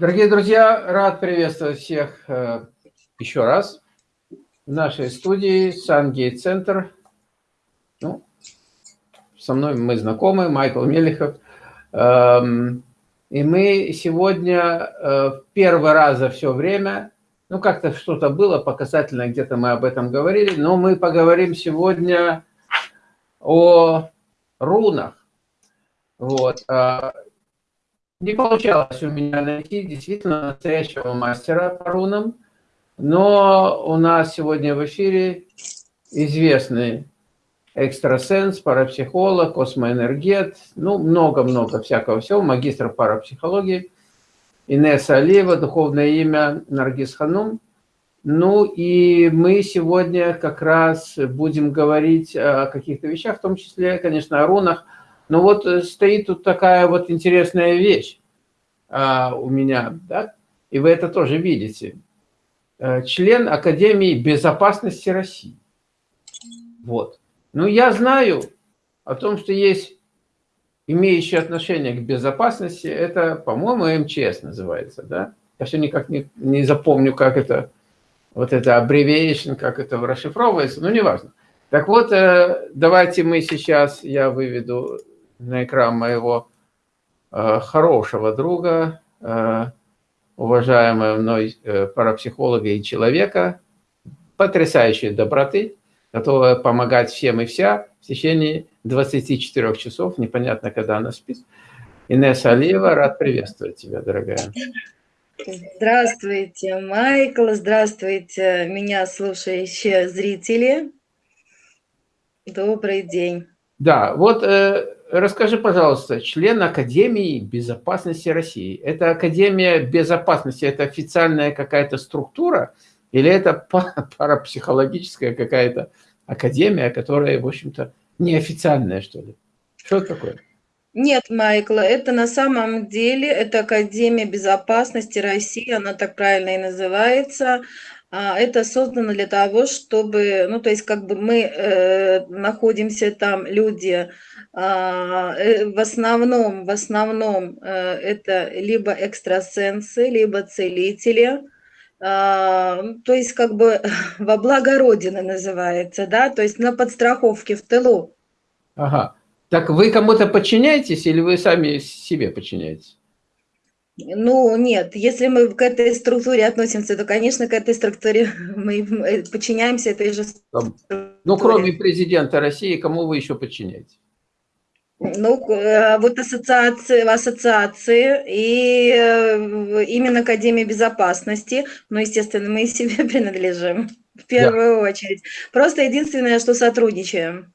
Дорогие друзья, рад приветствовать всех э, еще раз в нашей студии Сангейт Центр. Ну, со мной мы знакомы, Майкл Мелехов. Эм, и мы сегодня э, первый раз за все время, ну как-то что-то было показательно, где-то мы об этом говорили, но мы поговорим сегодня о рунах. Вот. Не получалось у меня найти действительно настоящего мастера по рунам, но у нас сегодня в эфире известный экстрасенс, парапсихолог, космоэнергет, ну, много-много всякого всего, магистр парапсихологии, Инесса Алиева, духовное имя Наргиз Ханум. Ну и мы сегодня как раз будем говорить о каких-то вещах, в том числе, конечно, о рунах, но вот э, стоит тут такая вот интересная вещь а, у меня, да? и вы это тоже видите. Э, член Академии безопасности России. Вот. Ну, я знаю о том, что есть имеющие отношение к безопасности, это, по-моему, МЧС называется, да? Я все никак не, не запомню, как это, вот это abbreviation, как это расшифровывается, но неважно. Так вот, э, давайте мы сейчас, я выведу на экран моего э, хорошего друга, э, уважаемого мной э, парапсихолога и человека, потрясающей доброты, готовая помогать всем и вся в течение 24 часов, непонятно, когда она спит. Инесса Алиева, рад приветствовать тебя, дорогая. Здравствуйте, Майкл, здравствуйте, меня слушающие зрители. Добрый день. Да, вот э, расскажи, пожалуйста, член Академии безопасности России. Это Академия безопасности, это официальная какая-то структура или это парапсихологическая какая-то академия, которая, в общем-то, неофициальная, что ли? Что это такое? Нет, Майкл, это на самом деле, это Академия безопасности России, она так правильно и называется. А, это создано для того, чтобы, ну, то есть, как бы мы э, находимся там, люди, а, э, в основном, в основном э, это либо экстрасенсы, либо целители, а, то есть, как бы во благо Родины называется, да, то есть на подстраховке в тылу. Ага. Так вы кому-то подчиняетесь или вы сами себе подчиняетесь? Ну, нет, если мы к этой структуре относимся, то, конечно, к этой структуре мы подчиняемся этой же структуре. Ну, кроме президента России, кому вы еще подчиняетесь? Ну, э, вот ассоциации, ассоциации и э, именно Академия безопасности, ну, естественно, мы себе принадлежим в первую да. очередь. Просто единственное, что сотрудничаем.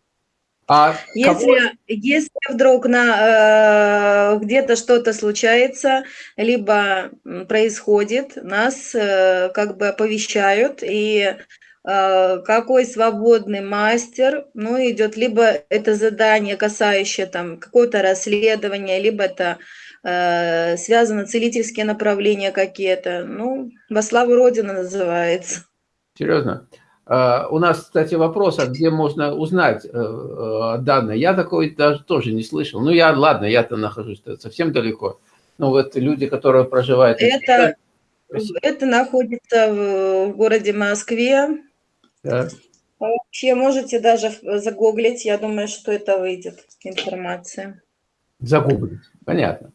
А если, если вдруг на э, где-то что-то случается, либо происходит, нас э, как бы оповещают, и э, какой свободный мастер, ну, идет либо это задание, касающее там какое-то расследование, либо это э, связано целительские направления какие-то, ну, во славу Родины называется. Серьезно? А, у нас, кстати, вопрос, а где можно узнать э, э, данные? Я такой даже тоже не слышал. Ну, я, ладно, я-то нахожусь совсем далеко. Ну, вот люди, которые проживают... Это, это находится в городе Москве. Да. Вообще можете даже загуглить, я думаю, что это выйдет информация. Загуглить, понятно.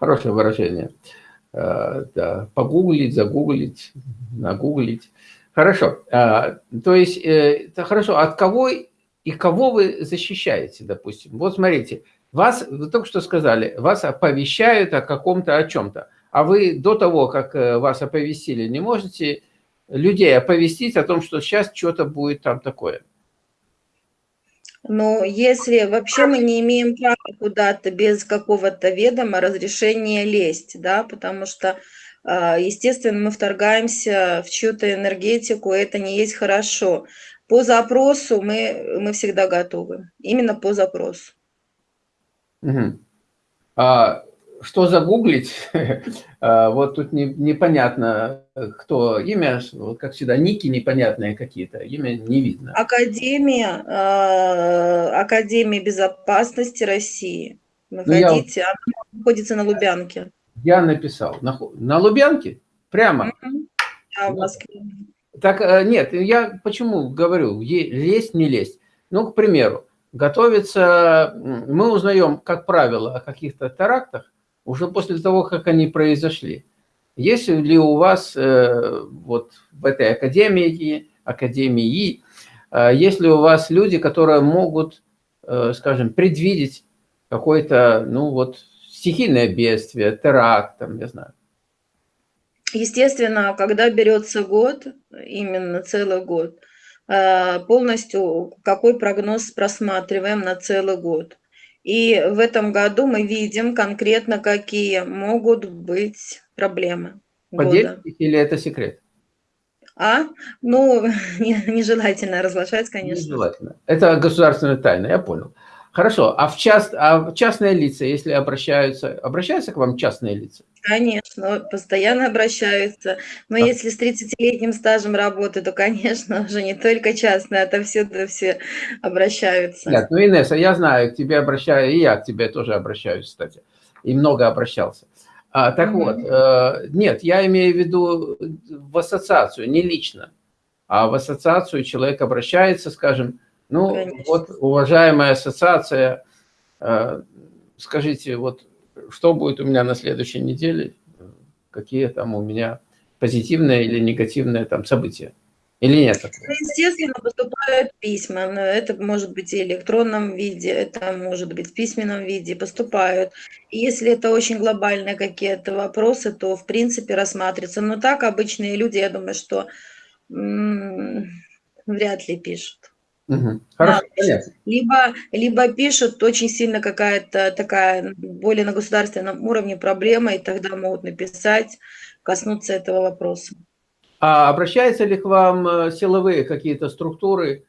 Хорошее выражение. Э, да, погуглить, загуглить, нагуглить. Хорошо. А, то есть, э, это хорошо. От кого и кого вы защищаете, допустим? Вот смотрите, вас, вы только что сказали, вас оповещают о каком-то, о чем-то. А вы до того, как э, вас оповестили, не можете людей оповестить о том, что сейчас что-то будет там такое? Ну, если вообще мы не имеем права куда-то без какого-то ведома разрешения лезть, да, потому что естественно, мы вторгаемся в чью-то энергетику, это не есть хорошо. По запросу мы, мы всегда готовы, именно по запросу. Угу. А, что загуглить? а, вот тут не, непонятно, кто имя, вот как всегда, ники непонятные какие-то, имя не видно. Академия, э, Академия безопасности России. Находите, ну, я... она находится на Лубянке. Я написал. На, на Лубянке? Прямо? Да, в Москве. Так, э, нет, я почему говорю, лезть, не лезть. Ну, к примеру, готовится, мы узнаем, как правило, о каких-то терактах уже после того, как они произошли. Есть ли у вас э, вот в этой академии, академии, э, есть ли у вас люди, которые могут, скажем, предвидеть какое-то, ну вот, стихийное бедствие, теракт, там, не знаю? Естественно, когда берется год, именно целый год, э, полностью какой прогноз просматриваем на целый год. И в этом году мы видим конкретно, какие могут быть проблемы. Поделитесь или это секрет? А? Ну, нежелательно разглашать, конечно. Нежелательно. Это государственная тайна, я понял. Хорошо, а в, част, а в частные лица, если обращаются, обращаются к вам частные лица? Конечно, постоянно обращаются. Но да. если с 30-летним стажем работы, то, конечно, уже не только частные, а отовсюду все обращаются. Нет, ну, Инесса, я знаю, к тебе обращаюсь, и я к тебе тоже обращаюсь, кстати, и много обращался. А, так mm -hmm. вот, э, нет, я имею в виду в ассоциацию, не лично, а в ассоциацию человек обращается, скажем, ну, Конечно. вот, уважаемая ассоциация, э, скажите, вот что будет у меня на следующей неделе, какие там у меня позитивные или негативные там события? Или нет? Ну, естественно, поступают письма. Это может быть и в электронном виде, это может быть в письменном виде, поступают. И если это очень глобальные какие-то вопросы, то в принципе рассматривается. Но так обычные люди, я думаю, что вряд ли пишут. Угу. Хорошо, да. понятно. Либо, либо пишут очень сильно какая-то такая более на государственном уровне проблема, и тогда могут написать, коснуться этого вопроса. А обращаются ли к вам э, силовые какие-то структуры,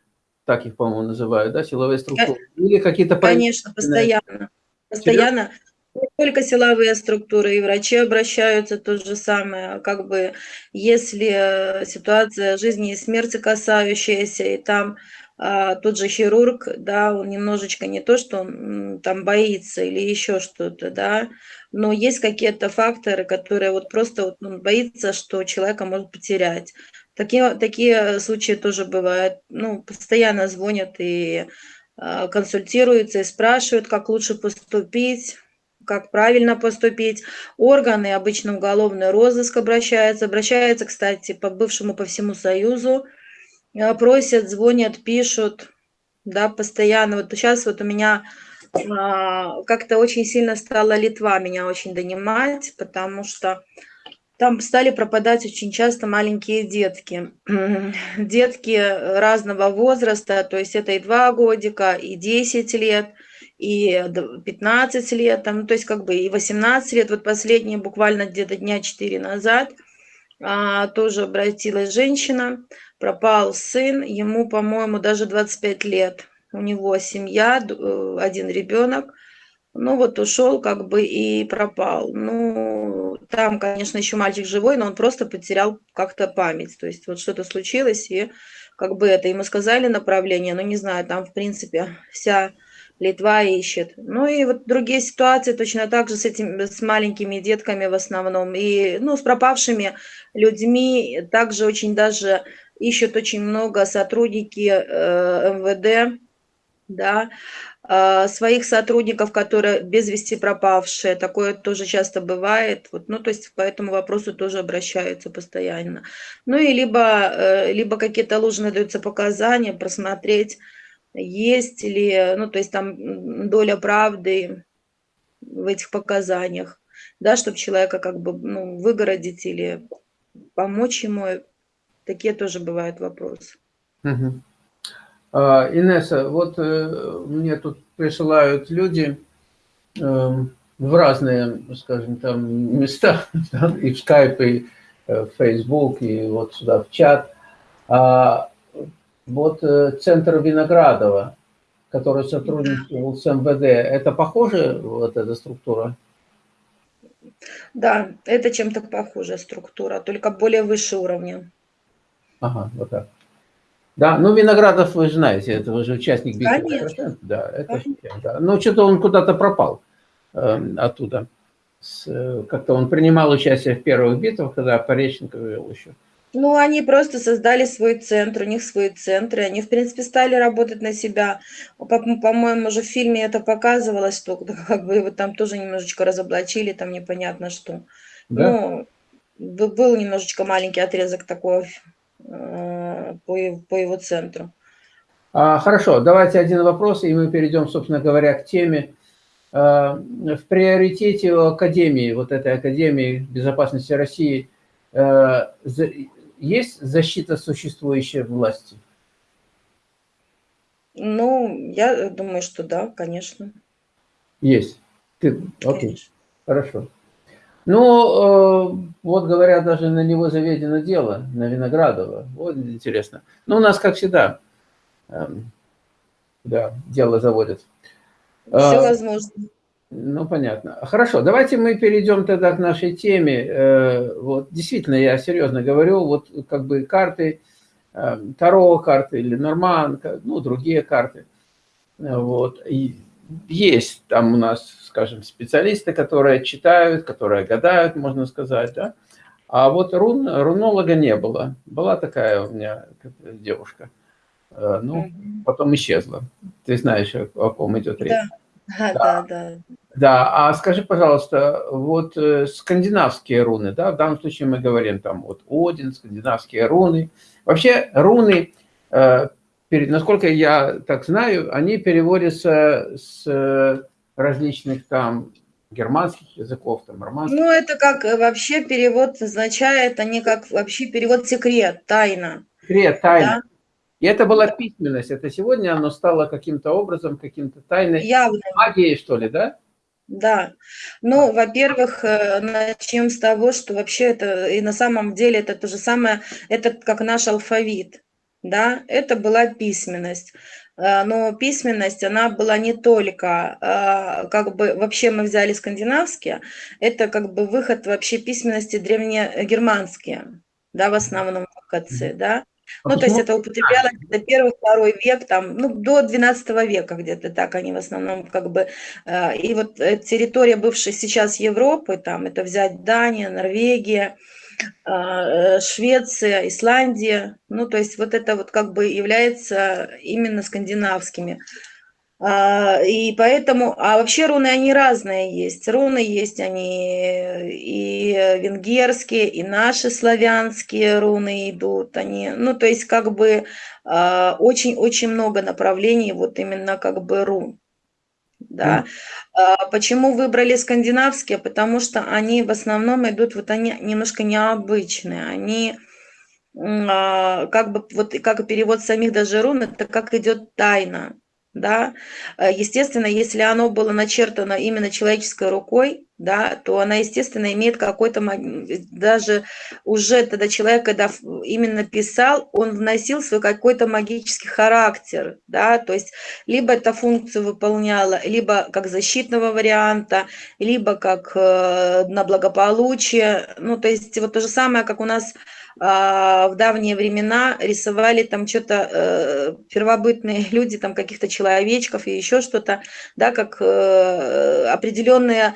так их, по-моему, называют, да, силовые структуры? Или какие-то... Конечно, постоянно. Постоянно. Не только силовые структуры, и врачи обращаются, то же самое. Как бы, если э, ситуация жизни и смерти касающаяся, и там а, тот же хирург, да, он немножечко не то, что он там боится или еще что-то, да, но есть какие-то факторы, которые вот просто вот он боится, что человека может потерять. Такие, такие случаи тоже бывают. Ну, постоянно звонят и э, консультируются, и спрашивают, как лучше поступить, как правильно поступить. Органы, обычно уголовный розыск обращаются. Обращаются, кстати, по бывшему по всему Союзу просят, звонят, пишут, да, постоянно. Вот сейчас вот у меня а, как-то очень сильно стала Литва меня очень донимать, потому что там стали пропадать очень часто маленькие детки. Детки разного возраста, то есть это и 2 годика, и 10 лет, и 15 лет, там, то есть как бы и 18 лет. Вот последние буквально где-то дня 4 назад тоже обратилась женщина, пропал сын, ему, по-моему, даже 25 лет. У него семья, э, один ребенок. Ну вот ушел как бы и пропал. Ну, там, конечно, еще мальчик живой, но он просто потерял как-то память. То есть вот что-то случилось, и как бы это ему сказали направление, но не знаю, там, в принципе, вся Литва ищет. Ну и вот другие ситуации точно так же с этими, с маленькими детками в основном. И, ну, с пропавшими людьми также очень даже ищут очень много сотрудники э, МВД, да, э, своих сотрудников, которые без вести пропавшие, такое тоже часто бывает, вот, ну, то есть по этому вопросу тоже обращаются постоянно. Ну и либо, э, либо какие-то ложные даются показания, просмотреть, есть ли, ну, то есть там доля правды в этих показаниях, да, чтобы человека как бы, ну, выгородить или помочь ему Такие тоже бывают вопросы. Угу. А, Инесса, вот э, мне тут присылают люди э, в разные, скажем, там места, и в Skype, и э, в Facebook, и вот сюда в чат. А, вот э, центр Виноградова, который сотрудничал с МВД, это похоже, вот эта структура? Да, это чем-то похожая структура, только более выше уровня. Ага, вот так. Да, ну Виноградов вы знаете, это уже участник бизнеса. Да, это да. Но что-то он куда-то пропал э, оттуда как-то он принимал участие в первых битвах, когда Пореченко вел еще. Ну, они просто создали свой центр, у них свои центры, они, в принципе, стали работать на себя. По-моему, уже в фильме это показывалось, что как бы его там тоже немножечко разоблачили, там непонятно что. Да? Ну, был немножечко маленький отрезок такой э, по, по его центру. А, хорошо, давайте один вопрос, и мы перейдем, собственно говоря, к теме. А, в приоритете Академии, вот этой Академии безопасности России, э, есть защита существующей власти? Ну, я думаю, что да, конечно. Есть. Ты... Окей, хорошо. Ну, э, вот говорят, даже на него заведено дело, на Виноградова. Вот интересно. Ну, у нас, как всегда, э, да, дело заводят. Все э, возможно. Ну, понятно. Хорошо, давайте мы перейдем тогда к нашей теме. Э, вот, действительно, я серьезно говорю, вот как бы карты, э, Таро карты или Норман, ну, другие карты. Вот, и есть там у нас, скажем, специалисты, которые читают, которые гадают, можно сказать, да. А вот рун, рунолога не было. Была такая у меня девушка. Э, ну, потом исчезла. Ты знаешь, о ком идет речь. Да. Да, да, да. Да, а скажи, пожалуйста, вот э, скандинавские руны, да, в данном случае мы говорим там вот Один, скандинавские руны. Вообще руны, э, насколько я так знаю, они переводятся с различных там германских языков, там, романских. Ну, это как э, вообще перевод означает, они как вообще перевод секрет, тайна. Секрет, тайна. Да? И это была письменность. Это сегодня оно стало каким-то образом, каким-то тайной Явно. магией, что ли, да? Да. Ну, во-первых, э, начнем с того, что вообще это, и на самом деле это то же самое, это как наш алфавит, да, это была письменность. Э, но письменность, она была не только, э, как бы, вообще мы взяли скандинавские, это как бы выход вообще письменности древнегерманские, да, в основном в КЦ, да. А ну, то есть это употреблялось до первый, второй век, там, ну, до 12 века где-то так они в основном как бы, э, и вот э, территория бывшей сейчас Европы, там, это взять Дания, Норвегия, э, Швеция, Исландия, ну, то есть вот это вот как бы является именно скандинавскими. А, и поэтому, а вообще руны, они разные есть. Руны есть они и венгерские, и наши славянские руны идут. Они, ну, то есть как бы очень-очень много направлений вот именно как бы рун. Да. Mm. Почему выбрали скандинавские? Потому что они в основном идут, вот они немножко необычные. Они как бы, вот как перевод самих даже рун, это как идет тайна да, э, естественно, если оно было начертано именно человеческой рукой, да, то она, естественно, имеет какой-то, даже уже тогда человек, когда именно писал, он вносил свой какой-то магический характер, да, то есть либо эта функцию выполняла, либо как защитного варианта, либо как э, на благополучие, ну, то есть вот то же самое, как у нас а, в давние времена рисовали там что-то э, первобытные люди, там каких-то человечков и еще что-то, да, как э, определенные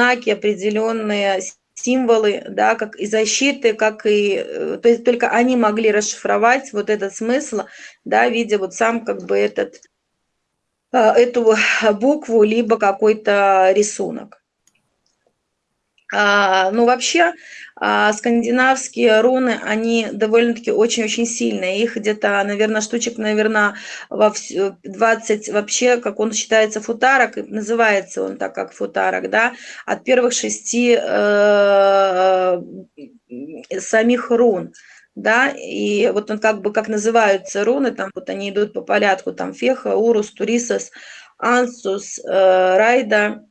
знаки, определенные символы, да, как и защиты, как и, э, то есть только они могли расшифровать вот этот смысл, да, видя вот сам как бы этот, эту букву, либо какой-то рисунок. А, ну, вообще, а, скандинавские руны, они довольно-таки очень-очень сильные. Их где-то, наверное, штучек, наверное, во 20 вообще, как он считается, футарок, называется он так, как футарок, да, от первых шести э, самих рун да, и вот он как бы, как называются руны, там вот они идут по порядку, там Феха, Урус, Турисос, Ансус, э, Райда,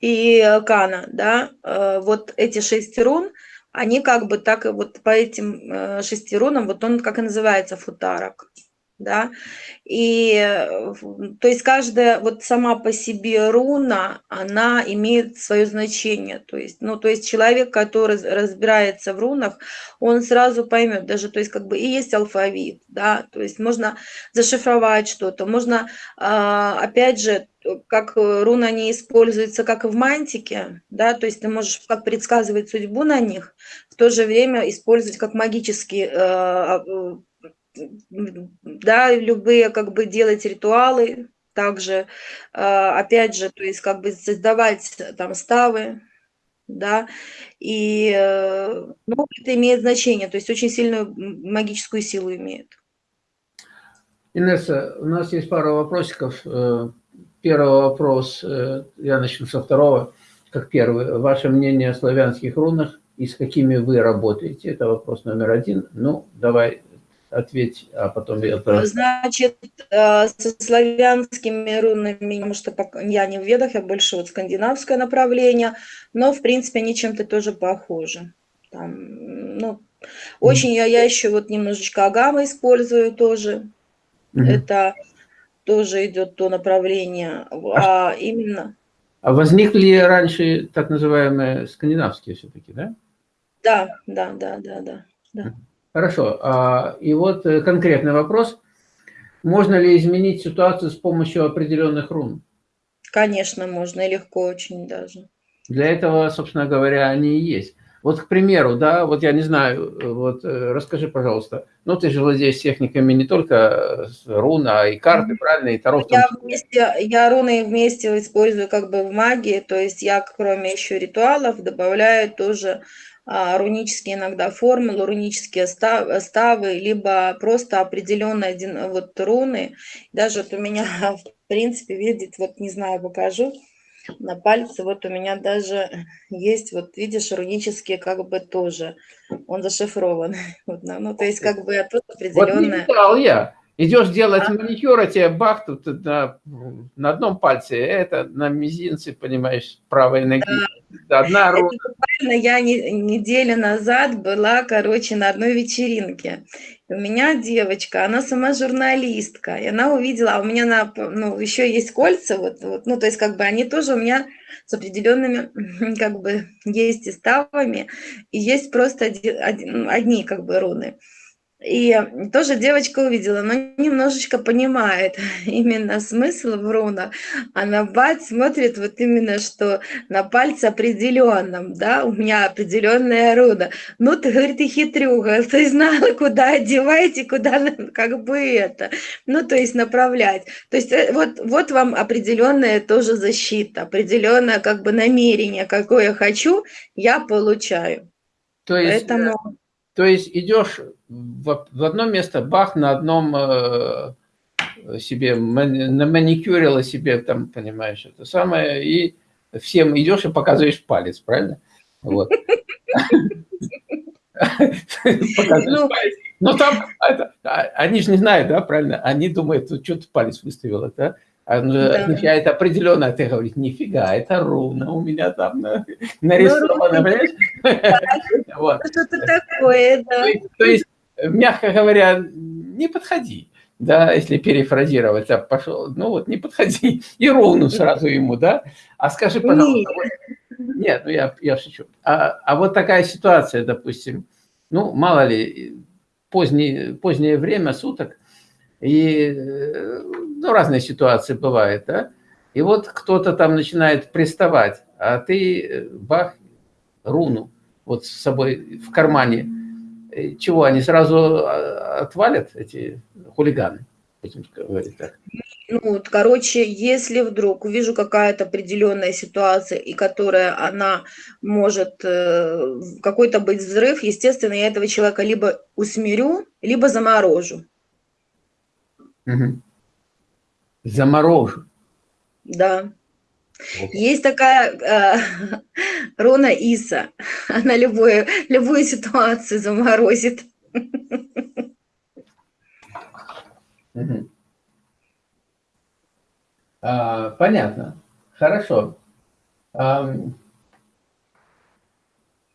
и Кана, да, э, вот эти шесть рун, они как бы так, вот по этим э, шести рунам, вот он как и называется футарок, да, и э, то есть каждая вот сама по себе руна, она имеет свое значение, то есть, ну, то есть человек, который разбирается в рунах, он сразу поймет, даже, то есть как бы и есть алфавит, да, то есть можно зашифровать что-то, можно, а, опять же, как руна не используется, как и в мантике, да, то есть ты можешь как предсказывать судьбу на них, в то же время использовать как магический э, да, любые как бы делать ритуалы, также, а, опять же, то есть как бы создавать там ставы, да, и э, ну, это имеет значение, то есть очень сильную магическую силу имеет. Инесса, у нас есть пара вопросиков. Э, первый вопрос, э, я начну со второго, как первый. Ваше мнение о славянских рунах и с какими вы работаете? Это вопрос номер один. Ну, давай ответь, а потом я... Значит, э, со славянскими рунами, потому что я не в ведах, я больше вот скандинавское направление, но, в принципе, они чем-то тоже похожи. Там, ну, очень я, я еще вот немножечко агама использую тоже. Mm Это тоже идет то направление, а, а именно... А возникли раньше так называемые скандинавские все-таки, да? Да, да, да, да, да. да. Хорошо. А, и вот э, конкретный вопрос. Можно ли изменить ситуацию с помощью определенных рун? Конечно, можно, и легко очень даже. Для этого, собственно говоря, они и есть. Вот, к примеру, да, вот я не знаю, вот э, расскажи, пожалуйста, ну ты же владеешь техниками не только руна, а и карты, правильно, и таро. Я, вместе, я руны вместе использую как бы в магии, то есть я, кроме еще ритуалов, добавляю тоже рунические иногда формулы, рунические ставы, либо просто определенные один, вот руны. Даже вот у меня, в принципе, видит, вот не знаю, покажу, на пальце вот у меня даже есть, вот видишь, рунические как бы тоже, он зашифрован. Вот, ну, то есть как бы тут определенная... Вот не я. Идешь делать а? маникюр, а тебе бах, тут на, на одном пальце, это на мизинце, понимаешь, правой ноги. Да Одна Это буквально я не, неделю назад была, короче, на одной вечеринке. И у меня девочка, она сама журналистка, и она увидела, а у меня на, ну, еще есть кольца, вот, вот, ну, то есть, как бы, они тоже у меня с определенными, как бы, есть и ставами, и есть просто один, одни, как бы, руны. И тоже девочка увидела, но немножечко понимает именно смысл в рунах. А на бать смотрит вот именно, что на пальце определенном, да, у меня определенная руна. Ну, ты, говорит, и хитрюга, ты знала, куда одевать и куда как бы это, ну, то есть направлять. То есть э, вот, вот вам определенная тоже защита, определенное как бы намерение, какое хочу, я получаю. То есть, Поэтому... то есть идешь в, в одно место, бах, на одном э, себе, на маникюрила себе, там, понимаешь, это самое, и всем идешь и показываешь палец, правильно? Вот. Ну, там, а, они же не знают, да, правильно? Они думают, что ты палец выставила, да? Да. означает определенно, а ты говоришь, нифига, это руна у меня там нарисована, ну, понимаешь? Что-то такое, да. То есть мягко говоря, не подходи. Да, если перефразировать, а пошел, ну вот не подходи и ровно сразу ему, да. А скажи, пожалуйста, вот, нет, ну я, я шучу. А, а вот такая ситуация, допустим, ну мало ли, позднее, позднее время суток, и ну, разные ситуации бывают, да. И вот кто-то там начинает приставать, а ты бах, руну вот с собой в кармане чего, они сразу а, отвалят, эти хулиганы? Ну, вот, короче, если вдруг увижу какая-то определенная ситуация, и которая она может э, какой-то быть взрыв, естественно, я этого человека либо усмирю, либо заморожу. Угу. Заморожу. Да. Есть такая э, Рона Иса. Она любую, любую ситуацию заморозит. А, понятно. Хорошо. А,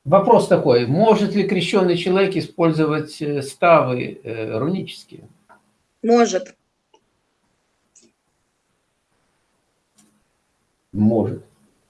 вопрос такой. Может ли крещенный человек использовать э, ставы э, рунические? Может. Может.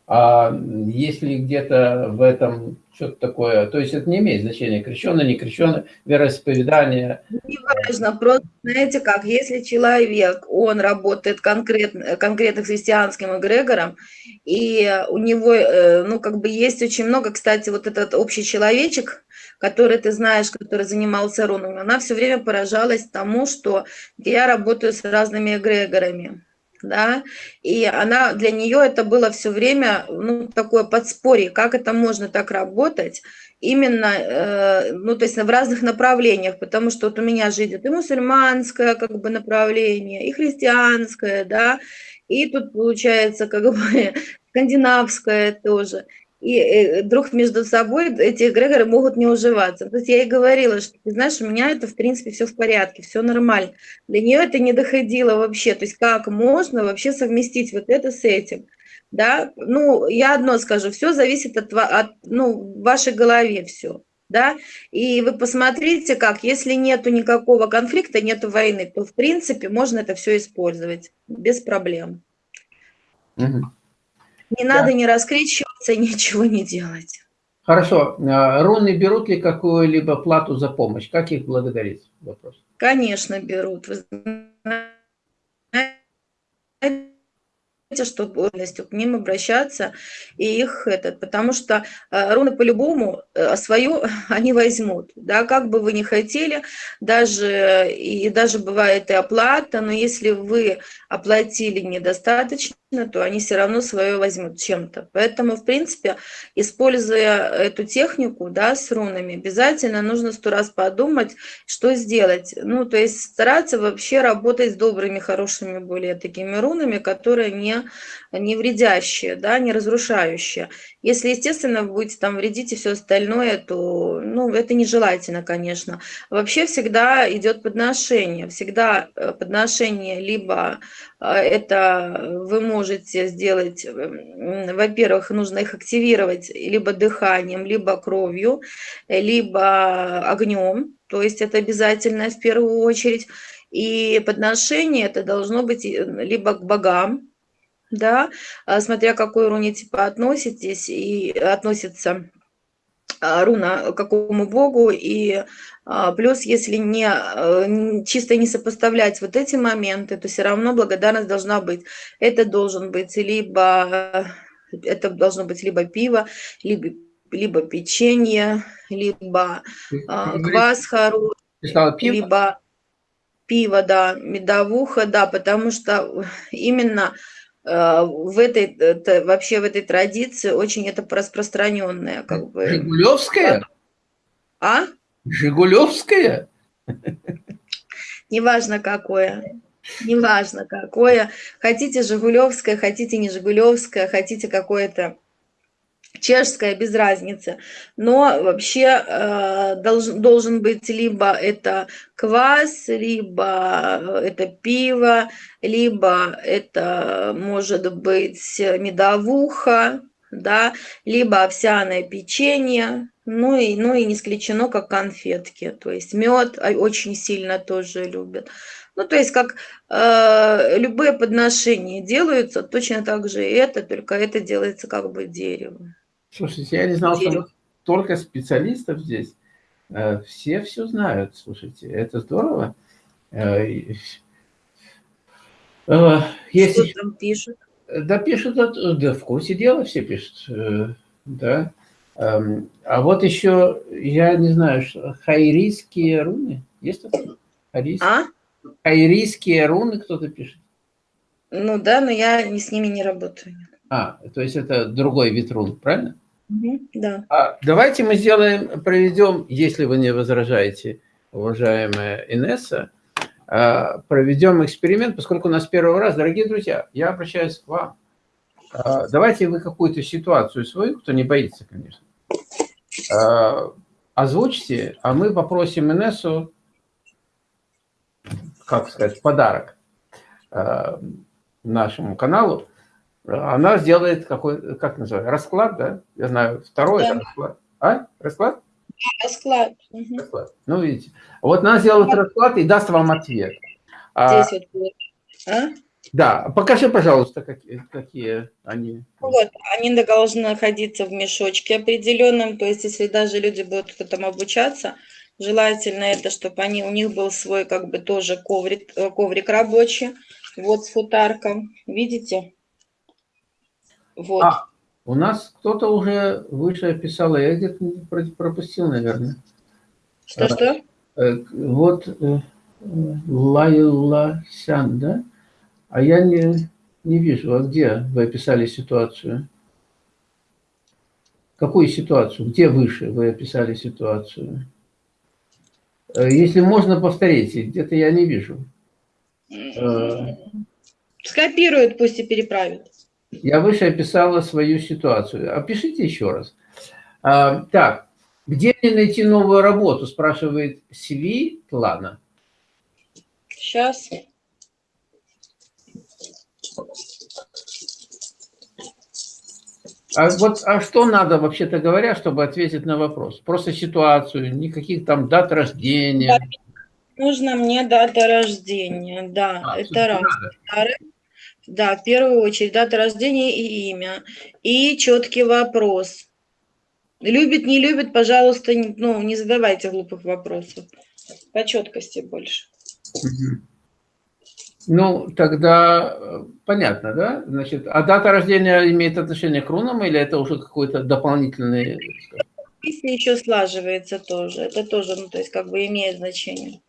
А если где-то в этом что-то такое, то есть это не имеет значения, крещенное, не крещенное, вероисповедание. Не важно, просто знаете как, если человек, он работает конкретно, конкретно христианским эгрегором, и у него, э, ну, как бы есть очень много, кстати, вот этот общий человечек, который ты знаешь, который занимался рунами, она все время поражалась тому, что я работаю с разными эгрегорами да, и она, для нее это было все время, ну, такое подспорье, как это можно так работать, именно, э, ну, то есть в разных направлениях, потому что вот у меня же идет и мусульманское, как бы, направление, и христианское, да, и тут получается, как бы, скандинавское тоже и э, друг между собой эти эгрегоры могут не уживаться. То есть я ей говорила, что, ты знаешь, у меня это, в принципе, все в порядке, все нормально. Для нее это не доходило вообще. То есть как можно вообще совместить вот это с этим? Да, ну, я одно скажу, все зависит от, от ну, вашей голове все. Да, и вы посмотрите, как, если нету никакого конфликта, нету войны, то, в принципе, можно это все использовать без проблем. Угу. Не да. надо не раскричиваться, ничего не делать. Хорошо. А, руны берут ли какую-либо плату за помощь? Как их благодарить? Вопрос. Конечно, берут. Вы знаете, что полностью к ним обращаться и их этот, потому что э, руны по-любому э, свою они возьмут, да, как бы вы ни хотели, даже и даже бывает и оплата, но если вы оплатили недостаточно, то они все равно свое возьмут чем-то. Поэтому, в принципе, используя эту технику, да, с рунами, обязательно нужно сто раз подумать, что сделать. Ну, то есть стараться вообще работать с добрыми, хорошими более такими рунами, которые не, не вредящие, да, не разрушающие. Если, естественно, вы будете там вредить и все остальное, то, ну, это нежелательно, конечно. Вообще всегда идет подношение, всегда э, подношение либо а, это вы можете сделать, во-первых, нужно их активировать либо дыханием, либо кровью, либо огнем, то есть это обязательно в первую очередь. И подношение это должно быть либо к богам, да, а, смотря к какой руне типа относитесь и относится а, руна к какому богу, и плюс, если не э, чисто не сопоставлять вот эти моменты, то все равно благодарность должна быть. Это должен быть либо, это должно быть либо пиво, либо, либо печенье, либо а, квас хороший, либо пиво, да, медовуха, да, потому что именно э, в этой, это, вообще в этой традиции очень это распространенное. Как бы. Жигулевская? А? Жигулевская? Неважно какое. Неважно какое. Хотите Жигулевское, хотите не Жигулевское, хотите какое-то чешское, без разницы. Но вообще э, должен, должен быть либо это квас, либо это пиво, либо это может быть медовуха, да, либо овсяное печенье, ну и, ну и не исключено, как конфетки. То есть мед очень сильно тоже любят. Ну, то есть как э, любые подношения делаются, точно так же и это, только это делается как бы деревом. Слушайте, я не знал, Дерево. что только специалистов здесь. Э, все все знают, слушайте, это здорово. Э, э, если... Что там пишут? Да, пишут, да, в курсе дела все пишут, э, да. Эм, а вот еще, я не знаю, хайрийские руны, есть такое? Хайрийские, а? хайрийские руны кто-то пишет? Ну да, но я с ними не работаю. А, то есть это другой вид рун, правильно? Угу, да. А, давайте мы сделаем, проведем, если вы не возражаете, уважаемая Инесса, проведем эксперимент, поскольку у нас первый раз. Дорогие друзья, я обращаюсь к вам. А, давайте вы какую-то ситуацию свою, кто не боится, конечно, а, озвучьте, а мы попросим Инессу, как сказать, подарок нашему каналу. Она сделает какой, как называется, расклад, да? Я знаю, второй да. расклад. А? Расклад? Расклад. расклад. Ну, видите. Вот она сделает расклад и даст вам ответ. А, вот. А? да, покажи, пожалуйста, какие, какие они. Вот, они должны находиться в мешочке определенном, то есть если даже люди будут там обучаться, желательно это, чтобы они, у них был свой как бы тоже коврик, э, коврик рабочий, вот с футарком, видите? Вот. А, у нас кто-то уже выше описал, я где-то про- пропустил, наверное. Что-что? Э, Вот э, Лайла Сян, да? А я не, не вижу, а где вы описали ситуацию? Какую ситуацию? Где выше вы описали ситуацию? Э, Если можно, повторите, где-то я не вижу. Скопируют, пусть и переправят. Я выше описала свою ситуацию. Опишите еще раз. А, Так, где мне найти новую работу, спрашивает Сви Плана. Сейчас. А вот а что надо, вообще-то говоря, чтобы ответить на вопрос? Просто ситуацию, никаких там дат рождения. Нужно мне дата рождения, да, А, это раз. надо. Да, в первую очередь дата рождения и имя. И четкий вопрос. Любит, не любит, пожалуйста, не- ну, не задавайте глупых вопросов. По четкости больше. Ну, тогда э, понятно, да? Значит, а дата рождения имеет отношение к рунам или это уже какой-то дополнительный... скажем, Если еще слаживается тоже, это тоже, ну, то есть как бы имеет значение.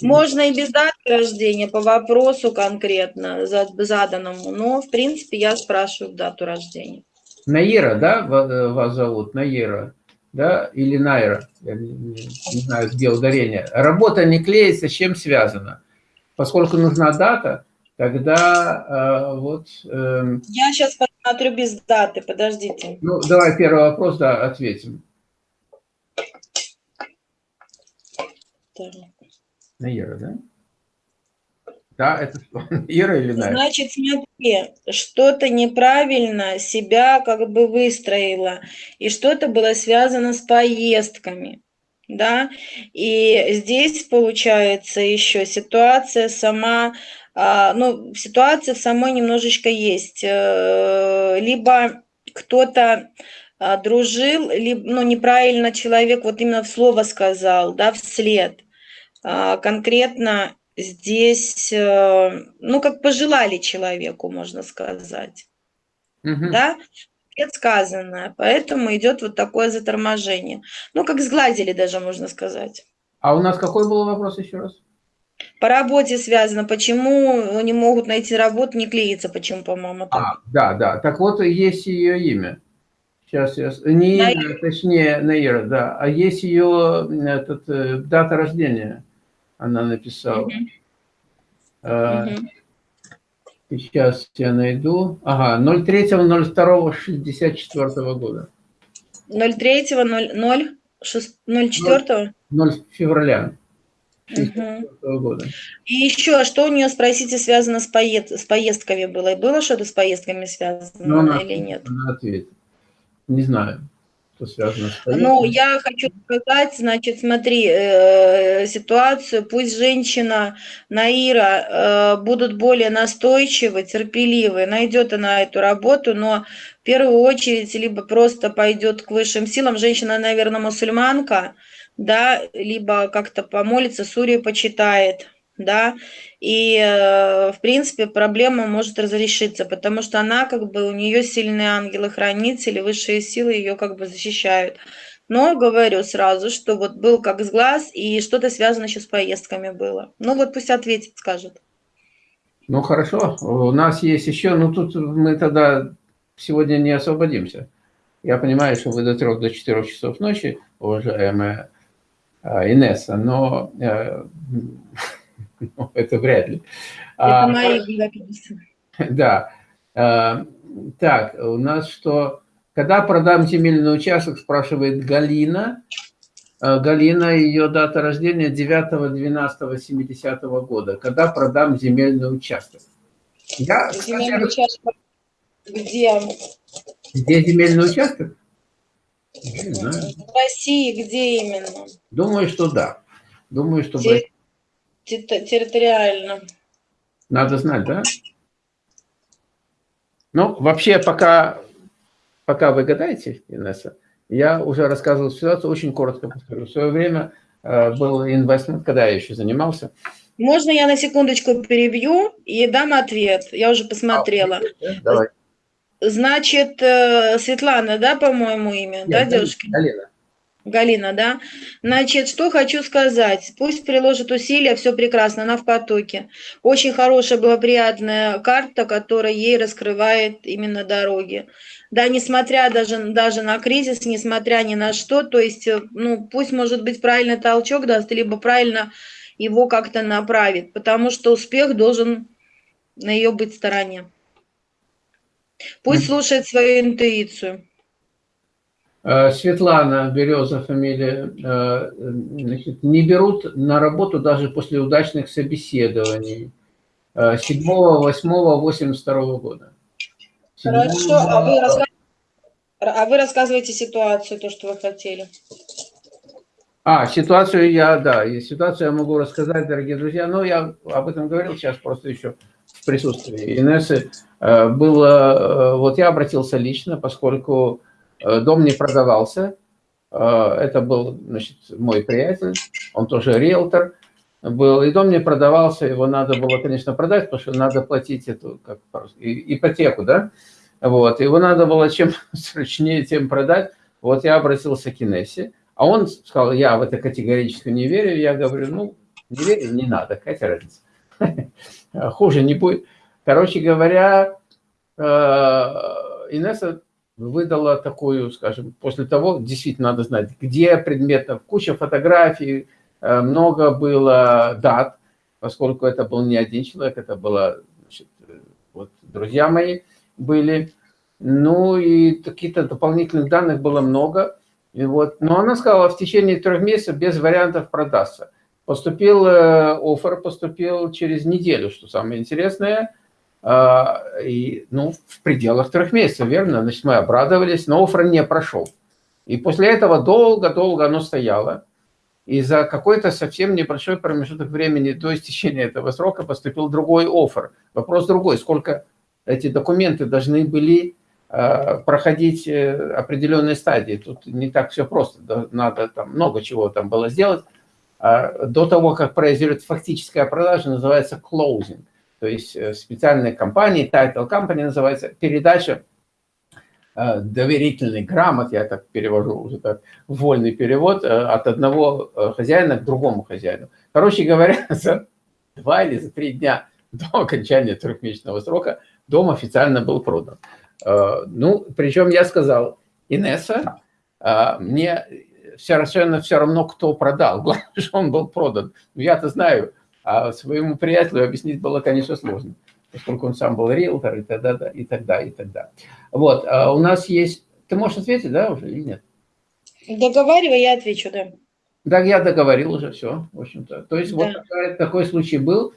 Можно и без даты рождения, по вопросу конкретно за- заданному, но, в принципе, я спрашиваю дату рождения. Наира, да, э, вас зовут? Наира, да? Или Найра? Я не, знаю, где ударение. Работа не клеится, с чем связано? Поскольку нужна дата, тогда э, вот... эм, Я сейчас посмотрю без даты, подождите. ну, давай первый вопрос, да, ответим. Так. Наира, да? Да, это что? Ира или Найра? Значит, смотри, что-то неправильно себя как бы выстроила, и что-то было связано с поездками, да, и здесь получается еще ситуация сама, а, ну, ситуация самой немножечко есть, э, либо кто-то а, дружил, либо, ну, неправильно человек вот именно в слово сказал, да, вслед, конкретно здесь, э, ну, как пожелали человеку, можно сказать, Мгм. да, предсказанное, поэтому идет вот такое заторможение. Ну, как сгладили даже, можно сказать. А у нас какой был вопрос еще раз? По работе связано, почему не могут найти работу, не клеится, почему, по-моему, так. А, да, да. Так вот, есть ее имя. Сейчас я... с- Не Наира. точнее, Наира, да. А есть ее этот, э, дата рождения. Она написала. Мгм, Э, мгм. Сейчас я найду. Ага, 03.02.64 года. 03, 0, 04. 0 февраля. 64 года. И еще, что у нее, спросите, связано с, поед... с поездками было? Было что-то с поездками связано Ну, она, или нет? она ответит. Не знаю, что связано с Ну, поездкой. я хочу сказать, значит, смотри, э, ситуацию, пусть женщина Наира э, будут более настойчивы, терпеливы, найдет она эту работу, но в первую очередь либо просто пойдет к высшим силам, женщина, наверное, мусульманка, да, либо как-то помолится, сурию почитает, да, и, э, в принципе, проблема может разрешиться, потому что она, как бы, у нее сильные ангелы-хранители, высшие силы ее, как бы, защищают. Но говорю сразу, что вот был как с глаз, и что-то связано еще с поездками было. Ну вот пусть ответит, скажет. Ну, хорошо. У нас есть еще, ну, тут мы тогда сегодня не освободимся. Я понимаю, что вы до трех, до четырех часов ночи, уважаемая а, Инесса, но э, ну, это вряд ли. Это А, мои обязательства. Да. А, Так, у нас что? Когда продам земельный участок, спрашивает Галина. А, Галина, ее дата рождения 9-12-70 года. Когда продам земельный участок? Я, Земельный участок где? Где земельный участок? Не знаю. В России где именно? Думаю, что да. Думаю, что... Те- территориально. Надо знать, да? Ну, вообще, пока, пока вы гадаете, Инесса, я уже рассказывал ситуацию, очень коротко повторю. В свое время э, был инвестмент, когда я еще занимался. Можно я на секундочку перебью и дам ответ? Я уже посмотрела. А, давай. Значит, э, Светлана, да, по-моему, имя, Нет, да, девушки? Галина. Галина, да? Значит, что хочу сказать. Пусть приложит усилия, все прекрасно, она в потоке. Очень хорошая, благоприятная карта, которая ей раскрывает именно дороги. Да, несмотря даже, даже на кризис, несмотря ни на что, то есть, э, ну, пусть, может быть, правильный толчок даст, либо правильно его как-то направит, потому что успех должен на ее быть стороне. Пусть слушает свою интуицию. Э, Светлана Береза фамилия, э, значит, не берут на работу даже после удачных собеседований 7, 8, 82 года. 7, Хорошо, а вы, рассказ... а вы рассказываете ситуацию, то, что вы хотели. А, ситуацию я, да, ситуацию я могу рассказать, дорогие друзья, но я об этом говорил сейчас просто еще в присутствии Инессы. Э, было, вот я обратился лично, поскольку дом не продавался. Э, это был, значит, мой приятель, он тоже риэлтор был. И дом не продавался, его надо было, конечно, продать, потому что надо платить эту, как ипотеку, да? Вот, его надо было чем срочнее, тем продать. Вот я обратился к Инессе, а он сказал, я в это категорически не верю. Я говорю, ну, не верю, не надо, какая разница. Хуже не будет. Короче говоря, э, Инесса выдала такую, скажем, после того, действительно надо знать, где предметов, куча фотографий, э, много было дат, поскольку это был не один человек, это было, значит, вот друзья мои были, ну и каких-то дополнительных данных было много, и вот, но она сказала, в течение трех месяцев без вариантов продастся. Поступил э, офер, поступил через неделю, что самое интересное – и, ну, в пределах трех месяцев, верно? Значит, мы обрадовались, но оффер не прошел. И после этого долго-долго оно стояло. И за какой-то совсем небольшой промежуток времени до истечения этого срока поступил другой офер. Вопрос другой, сколько эти документы должны были э, проходить э, определенные стадии. Тут не так все просто, надо там много чего там было сделать. А до того, как произойдет фактическая продажа, называется closing то есть э, специальной компании, title company называется, передача э, доверительный грамот, я так перевожу уже так, вольный перевод, э, от одного хозяина к другому хозяину. Короче говоря, за два или за три дня до окончания трехмесячного срока дом официально был продан. Ну, причем я сказал, Инесса, мне совершенно все равно, кто продал, главное, что он был продан. Ну, я-то знаю, а своему приятелю объяснить было, конечно, сложно, поскольку он сам был риэлтор и тогда, и тогда, и тогда. Вот, а у нас есть... Ты можешь ответить, да, уже или нет? Договаривай, я отвечу, да. Да, я договорил уже, все, в общем-то. То есть да. вот такой, такой случай был,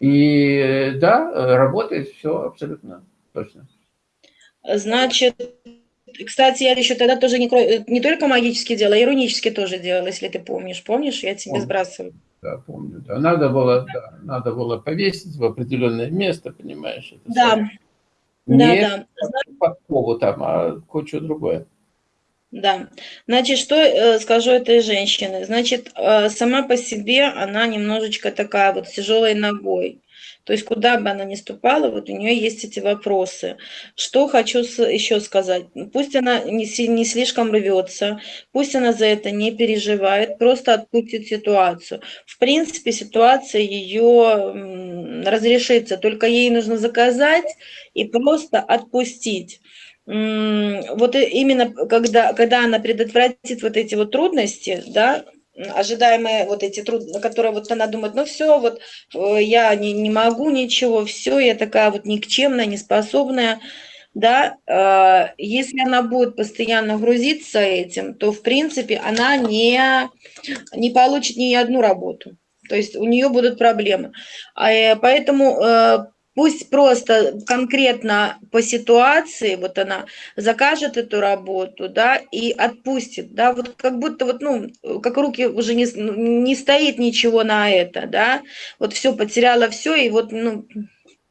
и да, работает все абсолютно точно. Значит, кстати, я еще тогда тоже не, не только магически делала, а иронически тоже делала, если ты помнишь. Помнишь, я тебе сбрасываю да, помню, да. Надо было, да, надо было повесить в определенное место, понимаешь? Это да. Самое. Не да, да. подкову там, а кое-что другое. Да, значит, что э, скажу этой женщине? Значит, э, сама по себе она немножечко такая вот тяжелой ногой. То есть куда бы она ни ступала, вот у нее есть эти вопросы. Что хочу еще сказать? Пусть она не, не слишком рвется, пусть она за это не переживает, просто отпустит ситуацию. В принципе, ситуация ее разрешится, только ей нужно заказать и просто отпустить вот именно когда, когда она предотвратит вот эти вот трудности, да, ожидаемые вот эти трудности, которые вот она думает, ну все, вот э, я не, не могу ничего, все, я такая вот никчемная, неспособная, да, э, если она будет постоянно грузиться этим, то, в принципе, она не, не получит ни одну работу, то есть у нее будут проблемы. А, э, поэтому пусть просто конкретно по ситуации, вот она закажет эту работу, да, и отпустит, да, вот как будто вот, ну, как руки уже не, не стоит ничего на это, да, вот все, потеряла все, и вот, ну,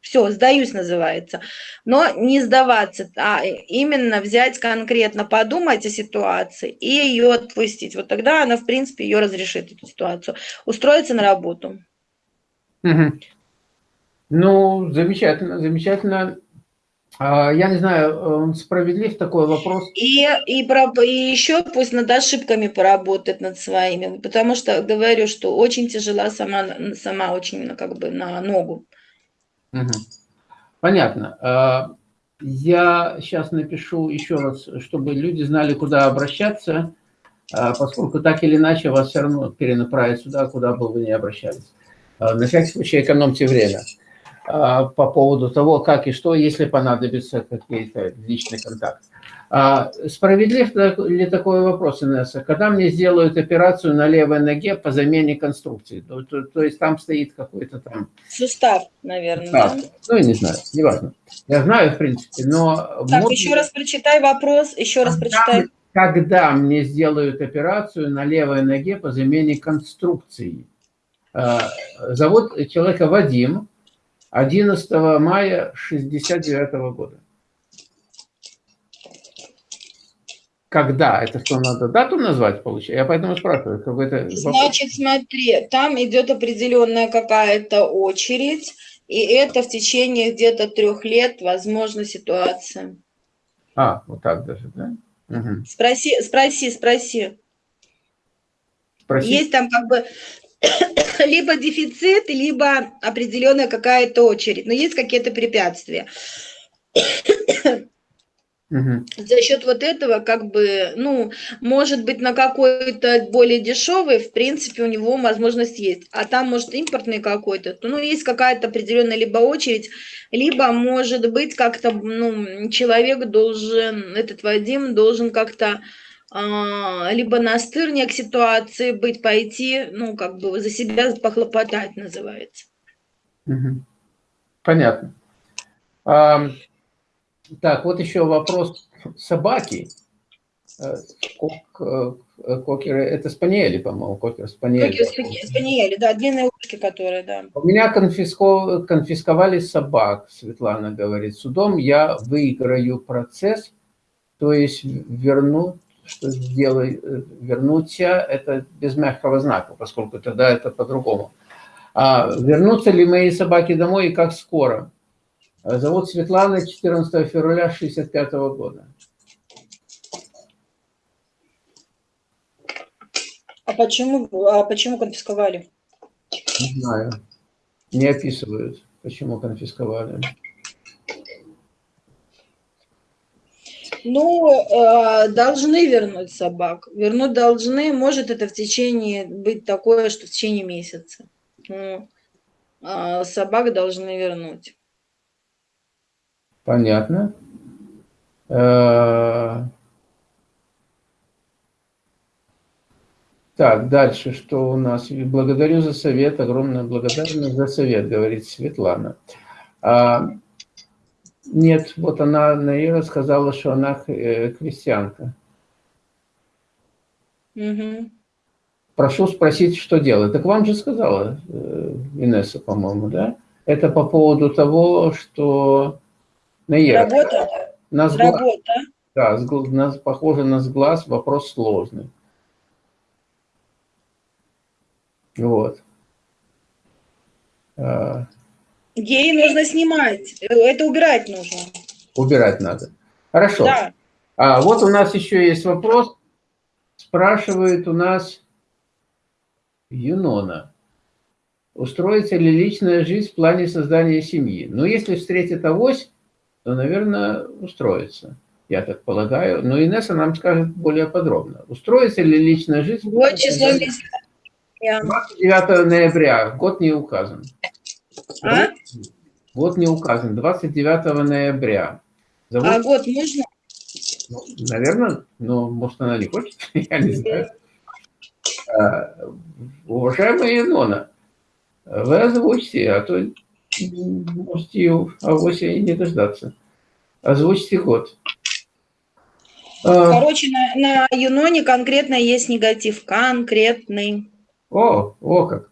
все, сдаюсь называется. Но не сдаваться, а именно взять конкретно, подумать о ситуации и ее отпустить. Вот тогда она, в принципе, ее разрешит, эту ситуацию. Устроиться на работу. Угу. Ну, замечательно, замечательно. А, я не знаю, справедлив такой вопрос. И, и, про, и еще пусть над ошибками поработает над своими, потому что говорю, что очень тяжела сама, сама очень как бы на ногу. Понятно. А, я сейчас напишу еще раз, чтобы люди знали, куда обращаться, а, поскольку так или иначе вас все равно перенаправят сюда, куда бы вы ни обращались. На всякий случай экономьте время по поводу того, как и что, если понадобится какие-то личный контакт. А справедлив ли такой вопрос, Инесса? Когда мне сделают операцию на левой ноге по замене конструкции? То, то, то есть там стоит какой-то там... Сустав, наверное, Сустав. да? Ну, я не знаю, неважно. Я знаю, в принципе, но... Так, может... еще раз прочитай вопрос, еще раз когда, прочитай. Когда мне сделают операцию на левой ноге по замене конструкции? А, зовут человека Вадим, 11 мая 69 года. Когда? Это что, надо дату назвать, получается? Я поэтому спрашиваю. Какой-то Значит, смотри, там идет определенная какая-то очередь, и это в течение где-то трех лет, возможно, ситуация. А, вот так даже, да? Угу. Спроси, спроси, спроси. Спроси. Есть там как бы либо дефицит, либо определенная какая-то очередь, но есть какие-то препятствия. Угу. За счет вот этого, как бы, ну, может быть, на какой-то более дешевый, в принципе, у него возможность есть. А там, может, импортный какой-то, то, ну, есть какая-то определенная либо очередь, либо, может быть, как-то, ну, человек должен, этот Вадим должен как-то либо настырнее к ситуации быть, пойти, ну, как бы за себя похлопотать называется. Понятно. Так, вот еще вопрос собаки. Э, кок, э, кокеры, это спаниели, по-моему, кокер спаниели. Кокер спаниели, да, длинные ушки, которые, да. У меня конфиско, конфисковали собак, Светлана говорит. Судом я выиграю процесс, то есть верну, сделай, э, вернуться, это без мягкого знака, поскольку тогда это по-другому. А вернутся ли мои собаки домой и как скоро? Зовут Светлана, 14 февраля 65 года. А почему, а почему конфисковали? Не знаю. Не описывают, почему конфисковали. Ну, э, должны вернуть собак. Вернуть должны. Может это в течение быть такое, что в течение месяца. Ну, э, собак должны вернуть. Понятно. Э, так, дальше что у нас? Благодарю за совет, огромная благодарность за совет, говорит Светлана. А, нет, вот она, Наира сказала, что она э, крестьянка. Угу. Прошу спросить, что делать. Так вам же сказала э, Инесса, по-моему, да? Это по поводу того, что Наира. Работа? На сглаз, Работа. Да, на, похоже на сглаз, вопрос сложный. Вот. Ей нужно снимать. Это убирать нужно. Убирать надо. Хорошо. Да. А вот у нас еще есть вопрос. Спрашивает у нас Юнона. Устроится ли личная жизнь в плане создания семьи? Ну, если встретит авось, то, наверное, устроится, я так полагаю. Но Инесса нам скажет более подробно. Устроится ли личная жизнь? Вот число 29 ноября, год не указан. А? Год не указан, 29 ноября. Зовут... А год можно? Ну, наверное, но может она не хочет, я не знаю. А, уважаемая Инона, вы озвучьте, а то можете ее авось и не дождаться. Озвучьте год. А, Короче, на, на Юноне конкретно есть негатив, конкретный. О, о как.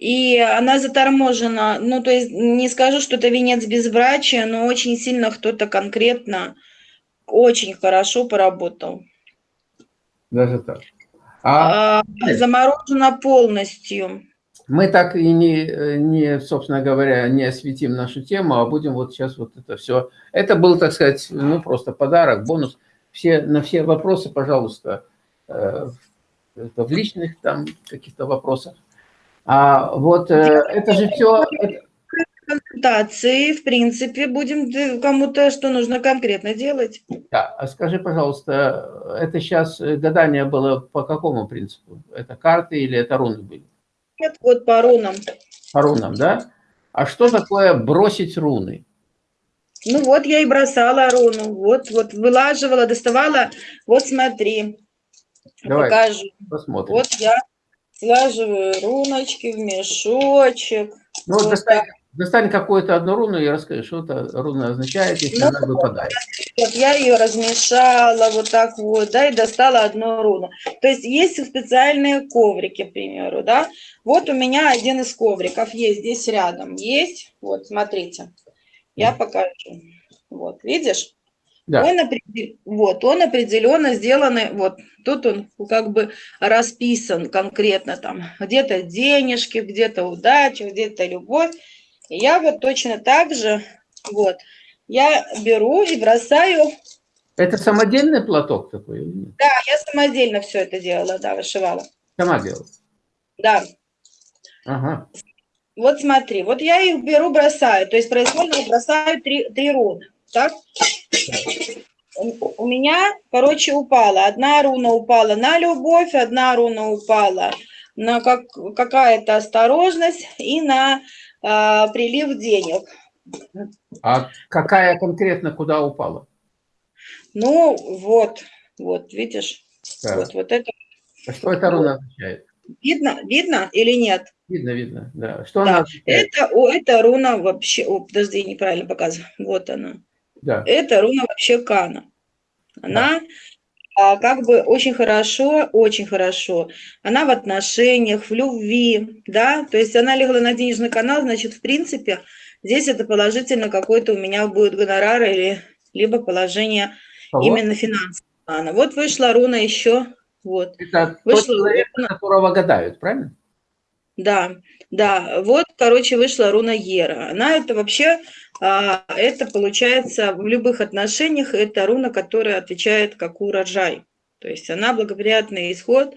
И она заторможена, ну, то есть не скажу, что это венец безбрачия, но очень сильно кто-то конкретно очень хорошо поработал. Даже так. А, а заморожена полностью. Мы так и не, не, собственно говоря, не осветим нашу тему, а будем вот сейчас вот это все. Это был, так сказать, ну, просто подарок, бонус. Все, на все вопросы, пожалуйста, э, в личных там каких-то вопросах а вот э, это же все... Консультации, в принципе, будем кому-то, что нужно конкретно делать. Да, а скажи, пожалуйста, это сейчас э, гадание было по какому принципу? Это карты или это руны были? Нет, вот по рунам. По рунам, да? А что такое бросить руны? Ну вот я и бросала руну, вот, вот вылаживала, доставала. Вот смотри, Давай, покажу. Посмотрим. Вот я Слаживаю руночки в мешочек. Ну, вот достань, достань какую-то одну руну и расскажи, что это руна означает, если ну, она выпадает. Вот я ее размешала вот так вот, да, и достала одну руну. То есть есть специальные коврики, к примеру, да. Вот у меня один из ковриков есть здесь рядом. Есть, вот, смотрите. Я покажу. Вот, видишь? Да. Он, вот, он определенно сделан, вот тут он как бы расписан конкретно там, где-то денежки, где-то удача, где-то любовь. И я вот точно так же, вот, я беру и бросаю. Это самодельный платок такой? Да, я самодельно все это делала, да, вышивала. Сама делала? Да. Ага. Вот смотри, вот я их беру, бросаю, то есть произвольно бросаю три, три руны, так? У меня, короче, упала. Одна руна упала на любовь, одна руна упала на как, какая-то осторожность и на а, прилив денег. А какая конкретно куда упала? Ну, вот, вот, видишь? Да. Вот, вот это. А что эта руна означает? Видно, видно или нет? Видно, видно, да. Что да. она означает? Это, о, это руна вообще, о, подожди, неправильно показываю. Вот она. Да. Это руна вообще Кана. Она да. а, как бы очень хорошо, очень хорошо. Она в отношениях, в любви, да, то есть она легла на денежный канал, значит, в принципе, здесь это положительно какой-то у меня будет гонорар или либо положение Кого? именно финансового. Вот вышла руна еще, вот. Это вышла тот человек, руна. которого гадают, правильно? Да, да, вот, короче, вышла руна Ера. Она это вообще, а, это получается в любых отношениях, это руна, которая отвечает как урожай. То есть она благоприятный исход,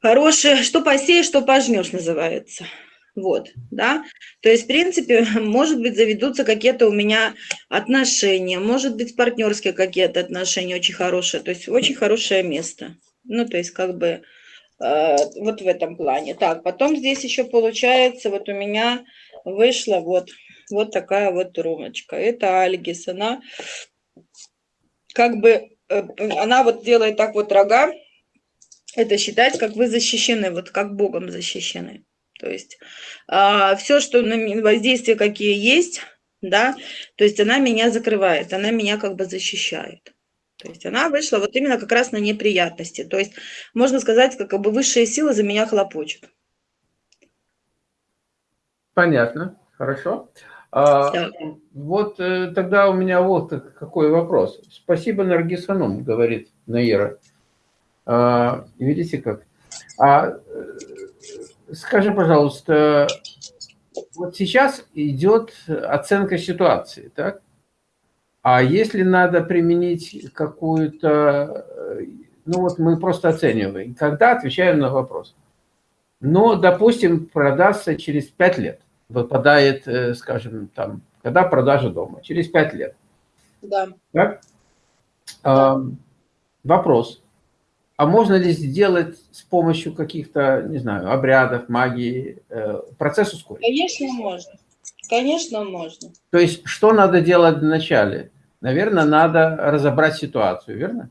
хороший, что посеешь, что пожнешь называется. Вот, да, то есть, в принципе, может быть, заведутся какие-то у меня отношения, может быть, партнерские какие-то отношения очень хорошие, то есть очень хорошее место. Ну, то есть, как бы, вот в этом плане. Так, потом здесь еще получается, вот у меня вышла вот, вот такая вот румочка. Это Альгис, она как бы, э, она вот делает так вот рога, это считать, как вы защищены, вот как Богом защищены. То есть а, все, что воздействия какие есть, да, то есть она меня закрывает, она меня как бы защищает. То есть она вышла вот именно как раз на неприятности. То есть можно сказать, как бы высшие силы за меня хлопочут. Понятно, хорошо. А, да. Вот э, тогда у меня вот какой вопрос. Спасибо, Наргиз Ханум, говорит Наира. А, видите как? А, э, скажи, пожалуйста, вот сейчас идет оценка ситуации, так? А если надо применить какую-то... Э, ну вот мы просто оцениваем. Когда отвечаем на вопрос. Но, допустим, продастся через 5 лет. Выпадает, э, скажем, там, когда продажа дома. Через 5 лет. Да. Так? Да. Вопрос. А можно ли сделать с помощью каких-то, не знаю, обрядов, магии, э, процесс ускорить? Конечно, можно. Конечно, можно. То есть, что надо делать вначале? Наверное, надо разобрать ситуацию, верно?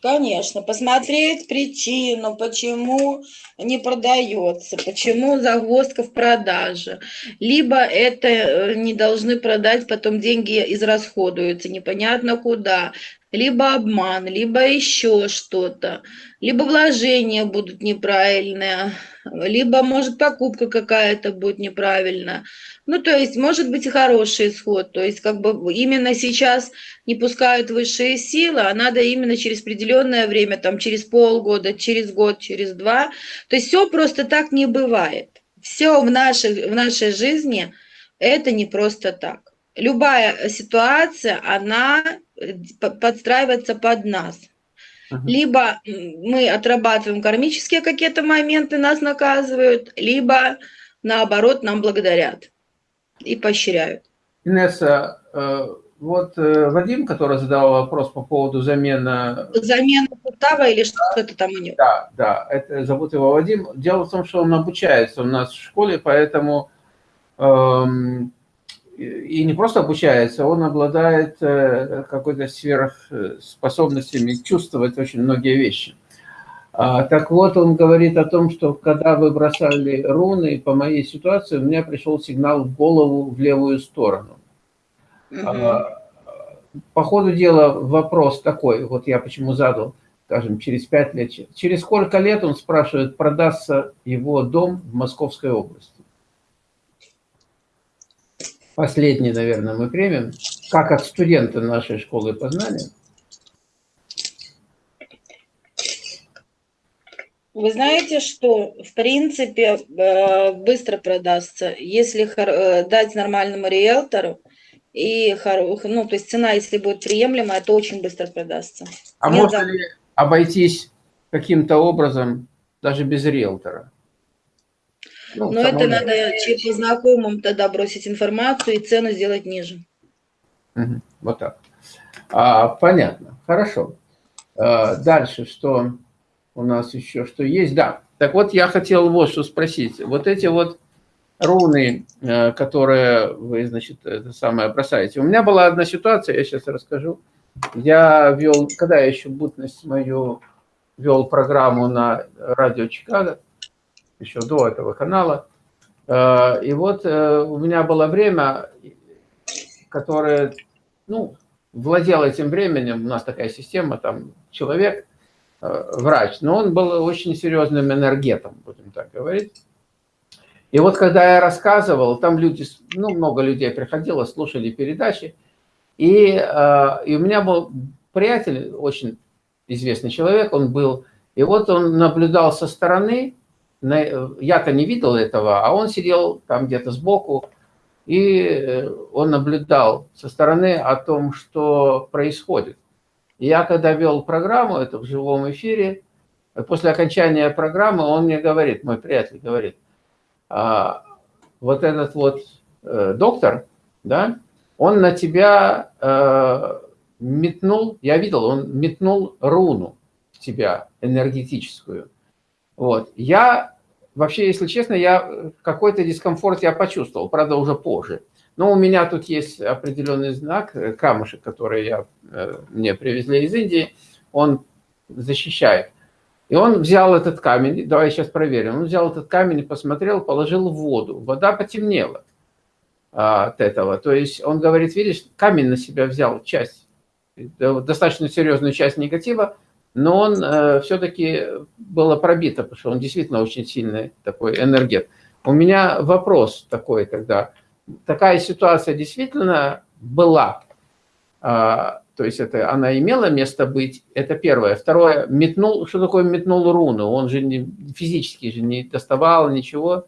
Конечно, посмотреть причину, почему не продается, почему загвоздка в продаже. Либо это э, не должны продать, потом деньги израсходуются, непонятно куда. Либо обман, либо еще что-то. Либо вложения будут неправильные, либо, может, покупка какая-то будет неправильная. Ну, то есть, может быть хороший исход. То есть, как бы именно сейчас не пускают высшие силы, а надо именно через определенное время, там, через полгода, через год, через два. То есть, все просто так не бывает. Все в нашей, в нашей жизни это не просто так. Любая ситуация, она подстраивается под нас. Либо мы отрабатываем кармические какие-то моменты, нас наказывают, либо наоборот нам благодарят и поощряют. Инесса, э, вот э, Вадим, который задал вопрос по поводу замены... Замена сустава или что-то там у него? Да, да, это, зовут его Вадим. Дело в том, что он обучается у нас в школе, поэтому... Эм, и не просто обучается, он обладает э, какой-то сверхспособностями чувствовать очень многие вещи. А, так вот, он говорит о том, что когда вы бросали руны, по моей ситуации, у меня пришел сигнал в голову в левую сторону. Угу. По ходу дела вопрос такой, вот я почему задал, скажем, через пять лет. Через сколько лет, он спрашивает, продастся его дом в Московской области? Последний, наверное, мы примем, как от студента нашей школы познания. Вы знаете, что в принципе э, быстро продастся, если э, дать нормальному риэлтору, и ну, то есть цена, если будет приемлемая, то очень быстро продастся. А Нет, можно ли обойтись каким-то образом даже без риэлтора? Ну, Но это надо по знакомым тогда бросить информацию и цену сделать ниже. Угу, вот так. А, понятно, хорошо. А, дальше что? у нас еще что есть. Да, так вот я хотел вот что спросить. Вот эти вот руны, э, которые вы, значит, это самое бросаете. У меня была одна ситуация, я сейчас расскажу. Я вел, когда я еще бутность мою вел программу на радио Чикаго, еще до этого канала. Э, и вот э, у меня было время, которое, ну, владел этим временем, у нас такая система, там человек, Э, врач, но он был очень серьезным энергетом, будем так говорить. И вот когда я рассказывал, там люди, ну, много людей приходило, слушали передачи, и, и у меня был приятель, очень известный человек, он был, и вот он наблюдал со стороны, я-то не видел этого, а он сидел там где-то сбоку, и э, он наблюдал со стороны о том, что происходит. Я когда вел программу, это в живом эфире, после окончания программы он мне говорит, мой приятель говорит, а, вот этот вот э, доктор, да, он на тебя э, метнул, я видел, он метнул руну в тебя энергетическую. Вот. Я, вообще, если честно, я какой-то дискомфорт я почувствовал, правда, уже позже. Но у меня тут есть определенный знак, э, камушек, который я, э, мне привезли из Индии, он защищает. И он взял этот камень, давай сейчас проверим, он взял этот камень, посмотрел, положил в воду. Вода потемнела а, от этого. То есть он говорит, видишь, камень на себя взял часть, достаточно серьезную часть негатива, но он э, все-таки было пробито, потому что он действительно очень сильный такой энергет. У меня вопрос такой тогда – такая ситуация действительно была. А, то есть это она имела место быть, это первое. Второе, метнул, что такое метнул руну? Он же не, физически же не доставал ничего.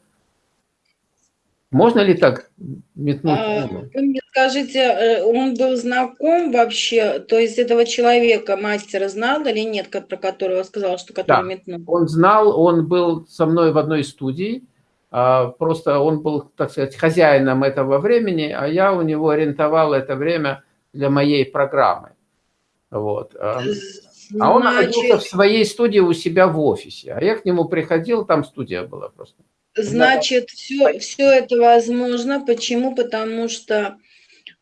Можно ли так метнуть а? Вы мне скажите, э, он был знаком вообще, то есть этого человека, мастера знал или нет, про которого сказал, что который да, метнул? он знал, он был со мной в одной студии, а, просто он был, так сказать, хозяином этого времени, а я у него ориентовал это время для моей программы. Вот. А, а он находился в своей студии у себя в офисе, а я к нему приходил, там студия была просто. Значит, все, все это возможно. Почему? Потому что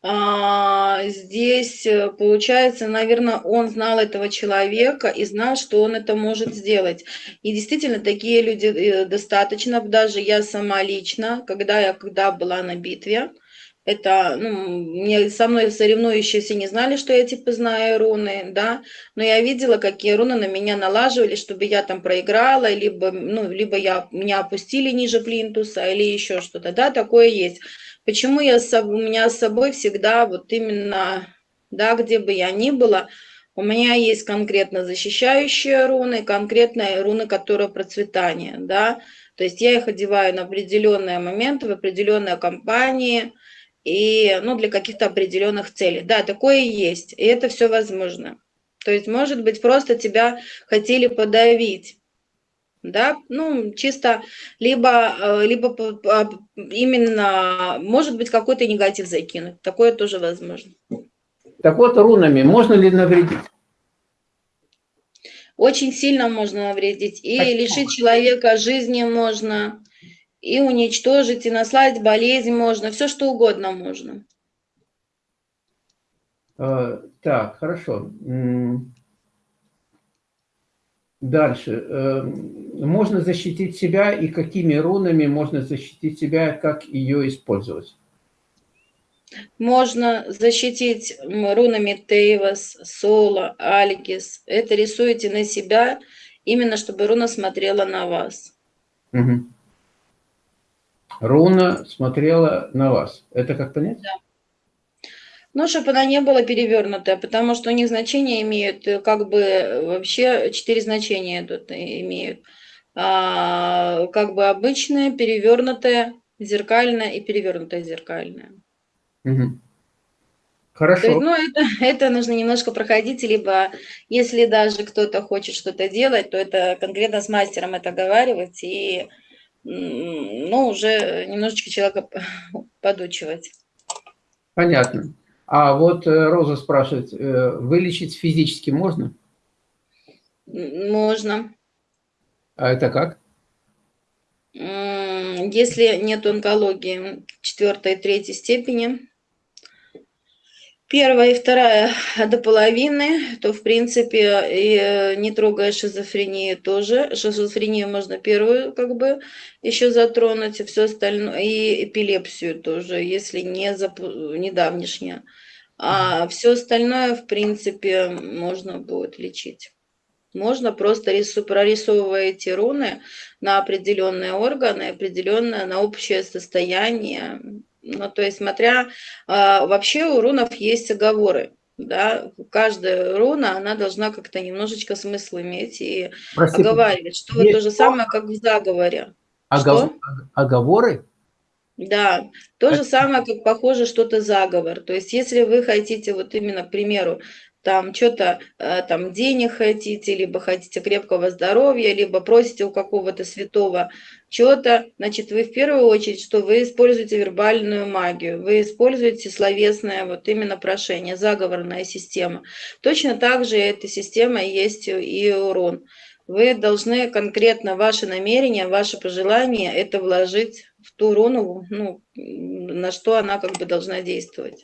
а, здесь, э, получается, наверное, он знал этого человека и знал, что он это может сделать. И действительно, такие люди э, достаточно, даже я сама лично, когда я когда была на битве, это, ну, мне со мной соревнующиеся не знали, что я типа знаю руны, да, но я видела, какие руны на меня налаживали, чтобы я там проиграла, либо, ну, либо я, меня опустили ниже плинтуса, или еще что-то, да, такое есть. Почему я у меня с собой всегда вот именно, да, где бы я ни была, у меня есть конкретно защищающие руны, конкретные руны, которые процветание, да, то есть я их одеваю на определенные моменты, в определенные компании, и ну, для каких-то определенных целей. Да, такое есть, и это все возможно. То есть, может быть, просто тебя хотели подавить, да, ну, чисто, либо, э, либо именно, может быть, какой-то негатив закинуть, такое тоже возможно. Так вот, рунами можно ли навредить? Очень сильно можно навредить, и Почему? лишить человека жизни можно, и уничтожить, и наслать болезнь можно, все что угодно можно. А, так, хорошо. Дальше. Э, можно защитить себя и какими рунами можно защитить себя, как ее использовать? Можно защитить рунами Тейвас, Соло, Аликис. Это рисуете на себя, именно чтобы руна смотрела на вас. Угу. Руна смотрела на вас. Это как понять? Да. Ну, чтобы она не была перевернутая, потому что у них значения имеют, э, как бы э, вообще четыре значения тут имеют. А, как бы обычная, перевернутая, зеркальная и перевернутая зеркальная. Угу. Хорошо. есть, ну, это, это нужно немножко проходить, либо если даже кто-то хочет что-то делать, то это конкретно с мастером это оговаривать и ну, уже немножечко человека подучивать. Понятно. А вот э, Роза спрашивает, э, вылечить физически можно? Можно. А это как? Если нет онкологии четвертой и третьей степени, первая и вторая до половины, то, в принципе, и э, не трогая шизофрению тоже. Шизофрению можно первую как бы еще затронуть, и все остальное, и эпилепсию тоже, если не, зап... не. А все остальное, в принципе, можно будет лечить. Можно просто рису, прорисовываете руны на определенные органы, определенное на общее состояние, ну, то есть, смотря, а, вообще у рунов есть оговоры, да, каждая руна, она должна как-то немножечко смысл иметь и Прости, оговаривать, что то же самое, как в заговоре. Огов... Что? Оговоры? Да, то же самое, как похоже что-то заговор. То есть, если вы хотите, вот именно, к примеру, там что-то, э, там денег хотите, либо хотите крепкого здоровья, либо просите у какого-то святого что-то, значит, вы в первую очередь, что вы используете вербальную магию, вы используете словесное вот именно прошение, заговорная система. Точно так же эта система есть и урон. Вы должны конкретно ваши намерения, ваши пожелания это вложить в ту руну, ну, на что она как бы должна действовать.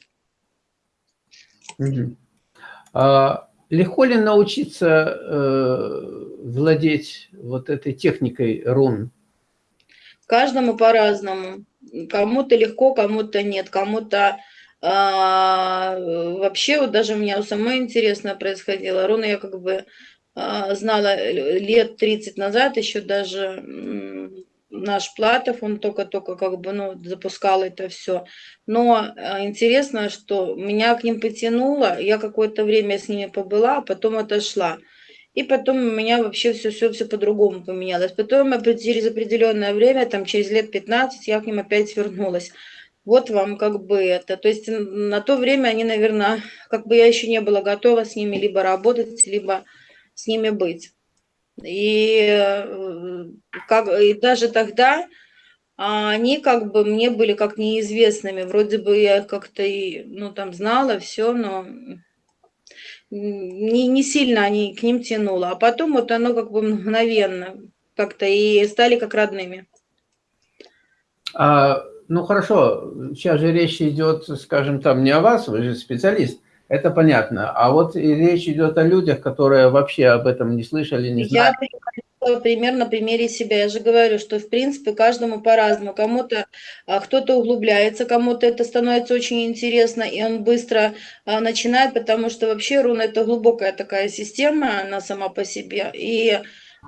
Угу. А легко ли научиться э, владеть вот этой техникой рун? Каждому по-разному. Кому-то легко, кому-то нет, кому-то а, вообще вот даже у меня у самой интересно происходило. Руны я как бы а, знала лет 30 назад, еще даже наш Платов, он только-только как бы, ну, запускал это все. Но э, интересно, что меня к ним потянуло, я какое-то время с ними побыла, а потом отошла. И потом у меня вообще все-все-все по-другому поменялось. Потом через определенное время, там через лет 15, я к ним опять вернулась. Вот вам как бы это. То есть на то время они, наверное, как бы я еще не была готова с ними либо работать, либо с ними быть. И, э, как, и даже тогда а, они как бы мне были как неизвестными. Вроде бы я как-то и, ну, там знала все, но не, не сильно они к ним тянуло. А потом вот оно как бы мгновенно как-то и стали как родными. А ну хорошо, сейчас же речь идет, скажем, там не о вас, вы же специалист, это понятно. А вот речь идет о людях, которые вообще об этом не слышали, не знают. Я пример на примере себя. Я же говорю, что в принципе каждому по-разному. Кому-то а, кто-то углубляется, кому-то это становится очень интересно, и он быстро а, начинает, потому что вообще руна это глубокая такая система, она сама по себе. И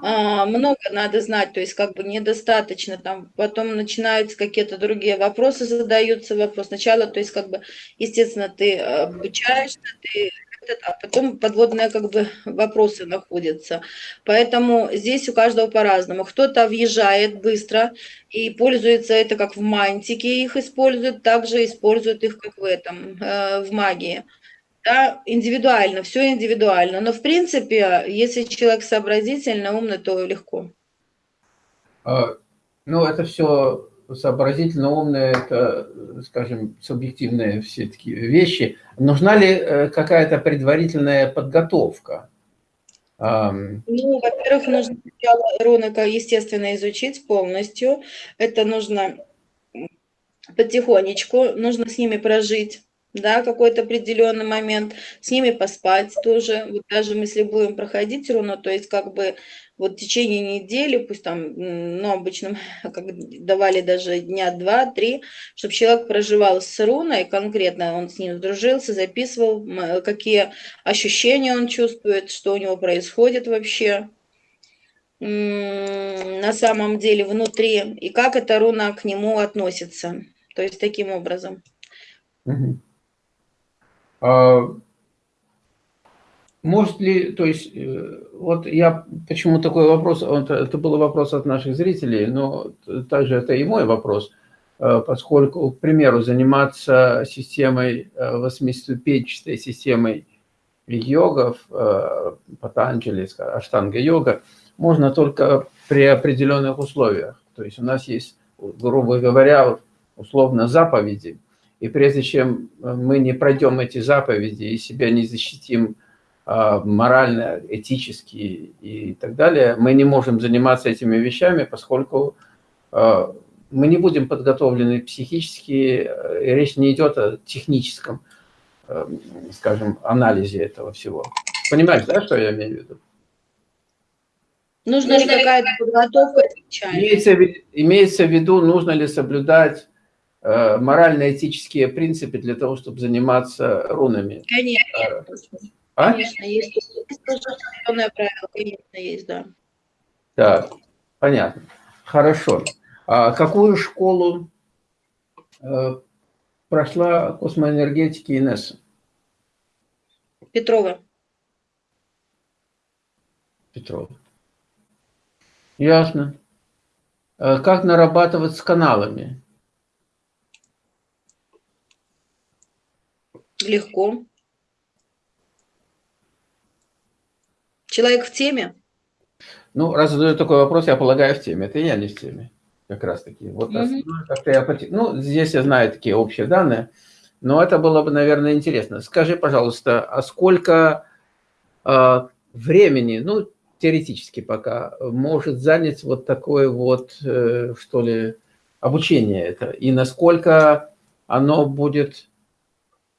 много надо знать, то есть как бы недостаточно, там потом начинаются какие-то другие вопросы, задаются вопрос. Сначала, то есть как бы, естественно, ты обучаешься, ты а потом подводные как бы вопросы находятся. Поэтому здесь у каждого по-разному. Кто-то въезжает быстро и пользуется это как в мантике их используют, также используют их как в этом, э, в магии да, индивидуально, все индивидуально. Но в принципе, если человек сообразительный, умный, то легко. А, ну, это все сообразительно умные, это, скажем, субъективные все такие вещи. Нужна ли э, какая-то предварительная подготовка? Ну, во-первых, нужно сначала естественно, изучить полностью. Это нужно потихонечку, нужно с ними прожить да, какой-то определенный момент, с ними поспать тоже. Вот даже если будем проходить руну, то есть как бы вот в течение недели, пусть там, ну, обычно как давали даже дня два-три, чтобы человек проживал с руной, конкретно он с ним дружился, записывал, какие ощущения он чувствует, что у него происходит вообще на самом деле внутри, и как эта руна к нему относится. То есть таким образом. Угу. А, может ли, то есть, э, вот я, почему такой вопрос, это был вопрос от наших зрителей, но также это и мой вопрос, э, поскольку, к примеру, заниматься системой, э, восьмиступенчатой системой йогов, Патанджали, аштанга-йога, можно только при определенных условиях. То есть у нас есть, грубо говоря, условно заповеди, и прежде чем э, мы не пройдем эти заповеди и себя не защитим а, морально, этически и так далее, мы не можем заниматься этими вещами, поскольку а, мы не будем подготовлены психически, и речь не идет о техническом, э, скажем, анализе этого всего. Понимаешь, да, что я имею в виду? Нужна ли какая-то подготовка? Имеется, имеется в виду, нужно ли соблюдать Э, морально-этические принципы для того, чтобы заниматься рунами. Конечно, а? конечно есть. Есть правило, конечно, есть, да. Так, понятно. Хорошо. А какую школу э, прошла космоэнергетики Инесса? Петрова. Петрова. Ясно. Э, как нарабатывать с каналами? Легко. Человек в теме? Ну, раз задаю такой вопрос, я полагаю, в теме. Это я не в теме, как раз таки. Вот mm -hmm. я, ну, здесь я знаю такие общие данные, но это было бы, наверное, интересно. Скажи, пожалуйста, а сколько э, времени, ну, теоретически пока, может занять вот такое вот, э, что ли, обучение это? И насколько оно будет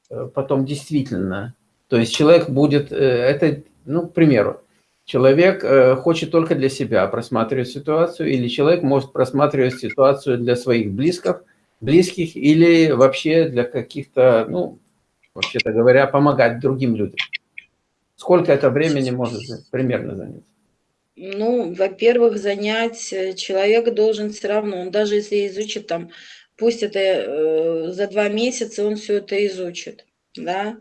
потом действительно. То есть человек будет, э, это, ну, к примеру, человек э, хочет только для себя просматривать ситуацию, или человек может просматривать ситуацию для своих близких, близких или вообще для каких-то, ну, вообще-то говоря, помогать другим людям. Сколько это времени может примерно занять? Ну, во-первых, занять человек должен все равно, он даже если изучит там пусть это э, за два месяца он все это изучит, да,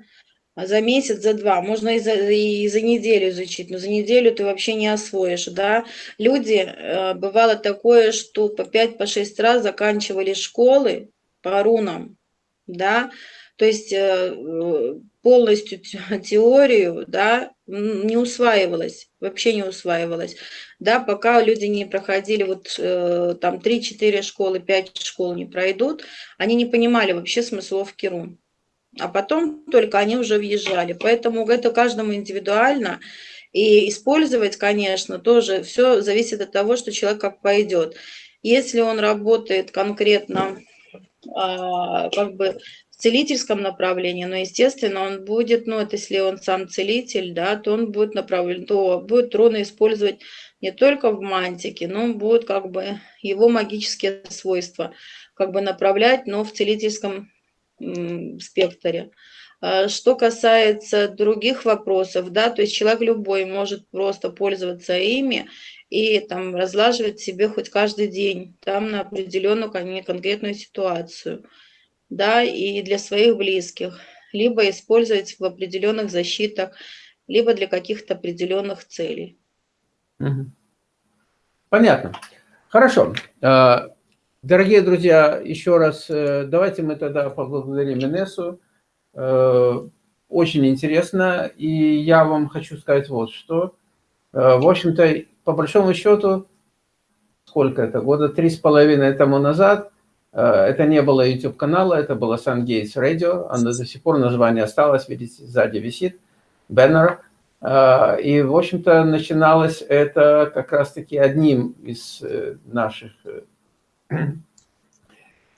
а за месяц, за два, можно и за, и за неделю изучить, но за неделю ты вообще не освоишь, да. Люди, э, бывало такое, что по 5 по 6 раз заканчивали школы по рунам, да, то есть э, полностью теорию, да, не усваивалась, вообще не усваивалась, да, пока люди не проходили вот э, там 3-4 школы, 5 школ не пройдут, они не понимали вообще смысловки рун. А потом только они уже въезжали. Поэтому это каждому индивидуально. И использовать, конечно, тоже все зависит от того, что человек как пойдет. Если он работает конкретно а, как бы целительском направлении, но, естественно, он будет, ну, это если он сам целитель, да, то он будет направлен, то будет руны использовать не только в мантике, но будет как бы его магические свойства как бы направлять, но в целительском спектре. А, что касается других вопросов, да, то есть человек любой может просто пользоваться ими и там разлаживать себе хоть каждый день, там на определенную конкретную ситуацию, да, и для своих близких, либо использовать в определенных защитах, либо для каких-то определенных целей. Понятно. Хорошо. А, дорогие друзья, еще раз э, давайте мы тогда поблагодарим Инессу. Э, очень интересно, и я вам хочу сказать вот что. Э, в общем-то, по большому счету, сколько это, года три с половиной тому назад, это не было YouTube-канала, это было Sun Gates Radio, оно до сих пор название осталось, видите, сзади висит, баннер. А, и, в общем-то, начиналось это как раз-таки одним из э, наших э,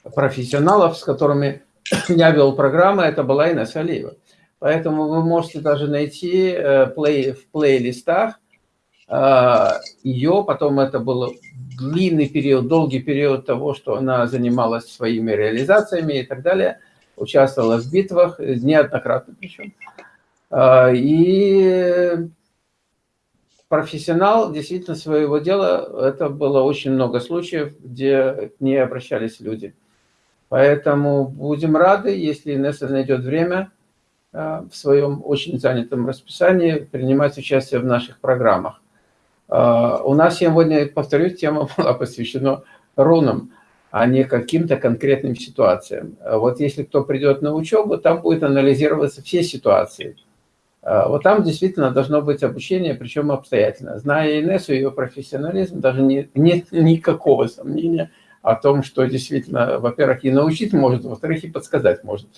профессионалов, с которыми я вел программы, это была Инесса Алиева. Поэтому вы можете даже найти э, в плейлистах ее, потом это был длинный период, долгий период того, что она занималась своими реализациями и так далее, участвовала в битвах, неоднократно причем. А, и профессионал действительно своего дела, это было очень много случаев, где к ней обращались люди. Поэтому будем рады, если Инесса найдет время а, в своем очень занятом расписании принимать участие в наших программах. А, у нас сегодня, повторюсь, тема была посвящена рунам, а не каким-то конкретным ситуациям. Вот если кто придет на учебу, там будет анализироваться все ситуации – а, вот там действительно должно быть обучение, причем обстоятельно. Зная Инессу, ее профессионализм, даже не, нет никакого сомнения о том, что действительно, во-первых, и научить может, во-вторых, и подсказать может,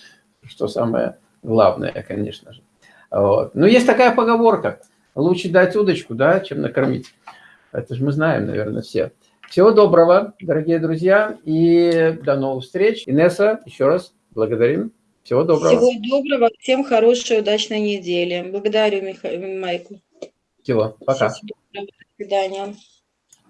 что самое главное, конечно же. Вот. Но есть такая поговорка, лучше дать удочку, да, чем накормить. Это же мы знаем, наверное, все. Всего доброго, дорогие друзья, и до новых встреч. Инесса, еще раз благодарим. Всего доброго. Всего доброго. Всем хорошей, удачной недели. Благодарю, Миха... Майкл. Всего. Пока. До свидания.